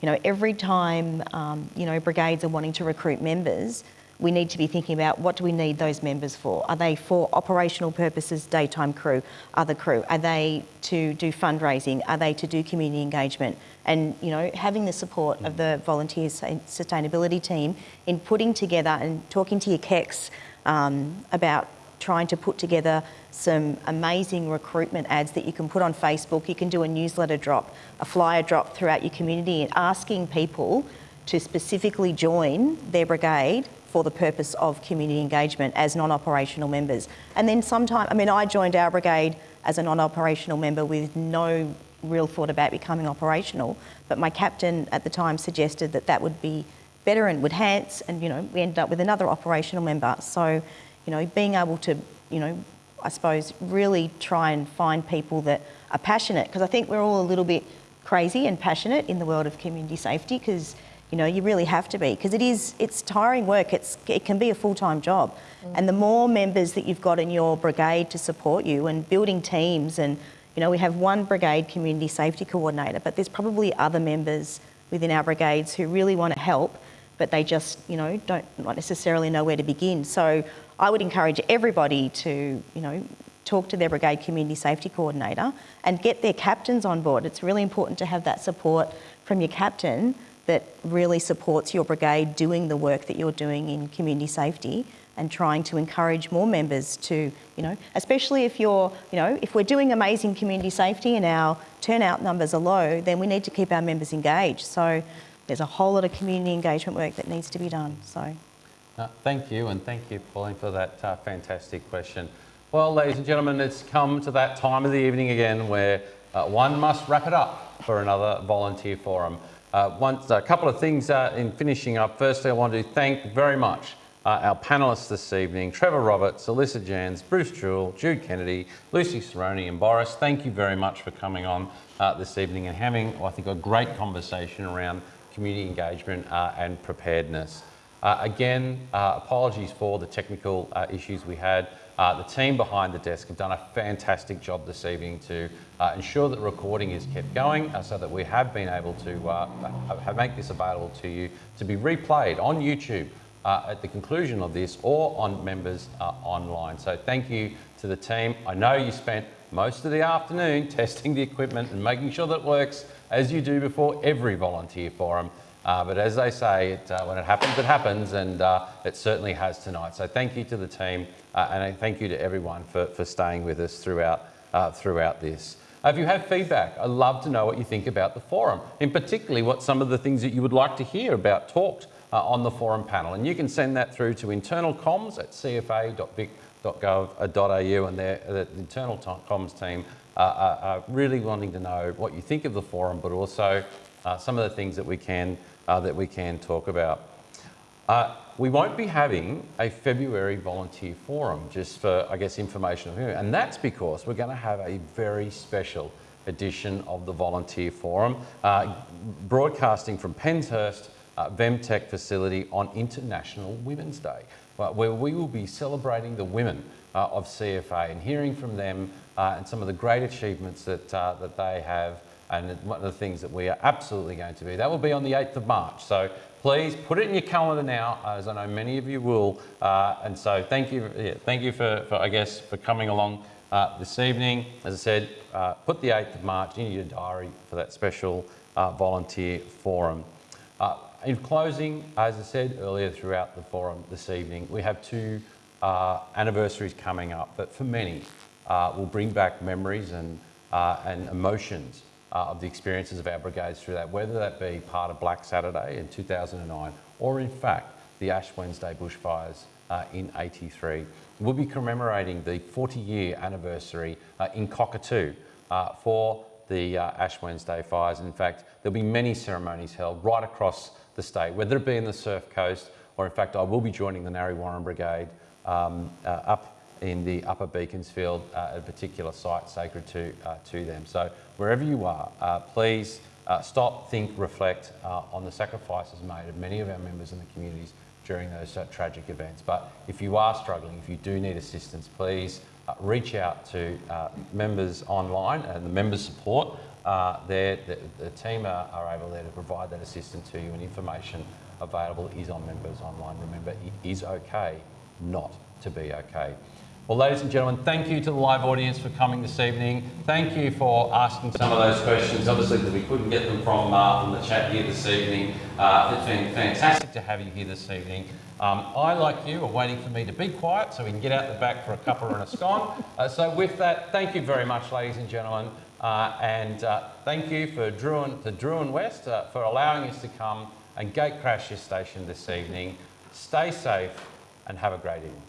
You know, every time, um, you know, brigades are wanting to recruit members, we need to be thinking about what do we need those members for? Are they for operational purposes, daytime crew, other crew? Are they to do fundraising? Are they to do community engagement? And, you know, having the support of the volunteer sustainability team in putting together and talking to your KECs um, about trying to put together some amazing recruitment ads that you can put on Facebook. You can do a newsletter drop, a flyer drop throughout your community and asking people to specifically join their brigade for the purpose of community engagement as non-operational members. And then sometimes, I mean, I joined our brigade as a non-operational member with no real thought about becoming operational, but my captain at the time suggested that that would be better and would enhance, and you know, we ended up with another operational member. So you know, being able to, you know, I suppose really try and find people that are passionate. Because I think we're all a little bit crazy and passionate in the world of community safety because you know you really have to be. Because it is it's tiring work. It's it can be a full-time job. Mm. and the more members that you've got in your brigade to support you and building teams and you know we have one brigade community safety coordinator but there's probably other members within our brigades who really want to help but they just you know don't not necessarily know where to begin. So I would encourage everybody to, you know, talk to their brigade community safety coordinator and get their captains on board. It's really important to have that support from your captain that really supports your brigade doing the work that you're doing in community safety and trying to encourage more members to, you know, especially if you're, you know, if we're doing amazing community safety and our turnout numbers are low, then we need to keep our members engaged. So there's a whole lot of community engagement work that needs to be done. So. Uh, thank you, and thank you, Pauline, for that uh, fantastic question. Well, ladies and gentlemen, it's come to that time of the evening again where uh, one must wrap it up for another volunteer forum. Uh, once, a couple of things uh, in finishing up. Firstly, I want to thank very much uh, our panellists this evening, Trevor Roberts, Alyssa Jans, Bruce Jewell, Jude Kennedy, Lucy Cerrone and Boris. Thank you very much for coming on this evening and having, I think, a great conversation around community engagement and preparedness. Uh, again, uh, apologies for the technical uh, issues we had. Uh, the team behind the desk have done a fantastic job this evening to uh, ensure that recording is kept going uh, so that we have been able to make this available to you to be replayed on YouTube at the conclusion of this or on members online. So thank you to the team. I know you spent most of the afternoon testing the equipment and making sure that it works as you do before every volunteer forum. Uh, but as they say, it, uh, when it happens, it happens, and uh, it certainly has tonight. So thank you to the team, uh, and thank you to everyone for, for staying with us throughout, uh, throughout this. If you have feedback, I'd love to know what you think about the forum, in particularly what some of the things that you would like to hear about talked uh, on the forum panel. And you can send that through to internal comms at cfa.vic.gov.au, and the internal comms team are really wanting to know what you think of the forum, but also some of the things that we can uh, that we can talk about. Uh, we won't be having a February volunteer forum just for, I guess, information. And that's because we're going to have a very special edition of the volunteer forum, uh, broadcasting from Penshurst uh, VEMTC facility on International Women's Day, where we will be celebrating the women uh, of CFA and hearing from them uh, and some of the great achievements that, uh, that they have and one of the things that we are absolutely going to be. That will be on the 8th of March. So please put it in your calendar now, as I know many of you will. Uh, and so thank you, yeah, thank you for, for, I guess, for coming along uh, this evening. As I said, uh, put the 8th of March in your diary for that special uh, volunteer forum. Uh, in closing, as I said earlier throughout the forum this evening, we have two uh, anniversaries coming up that for many will bring back memories and, and emotions of the experiences of our brigades through that, whether that be part of Black Saturday in 2009 or in fact the Ash Wednesday bushfires uh, in 83. We'll be commemorating the 40 year anniversary uh, in Cockatoo uh, for the uh, Ash Wednesday fires. In fact, there'll be many ceremonies held right across the state, whether it be in the Surf Coast or in fact I will be joining the Narre Warren Brigade um, uh, up in the Upper Beaconsfield, uh, a particular site sacred to, uh, to them. So wherever you are, uh, please uh, stop, think, reflect uh, on the sacrifices made of many of our members in the communities during those uh, tragic events. But if you are struggling, if you do need assistance, please reach out to members online and the members support. there, the, the, team are, are able there to provide that assistance to you and information available is on members online. Remember, it is okay not to be okay. Well, ladies and gentlemen, thank you to the live audience for coming this evening. Thank you for asking some of those questions. Obviously, that we couldn't get them from, uh, from the chat here this evening. Uh, it's been fantastic to have you here this evening. Um, I, like you, are waiting for me to be quiet so we can get out the back for a cuppa and a scone. Uh, so with that, thank you very much, ladies and gentlemen. Uh, and uh, thank you for Drouin, to West uh, for allowing us to come and gate crash this station this evening. Stay safe and have a great evening.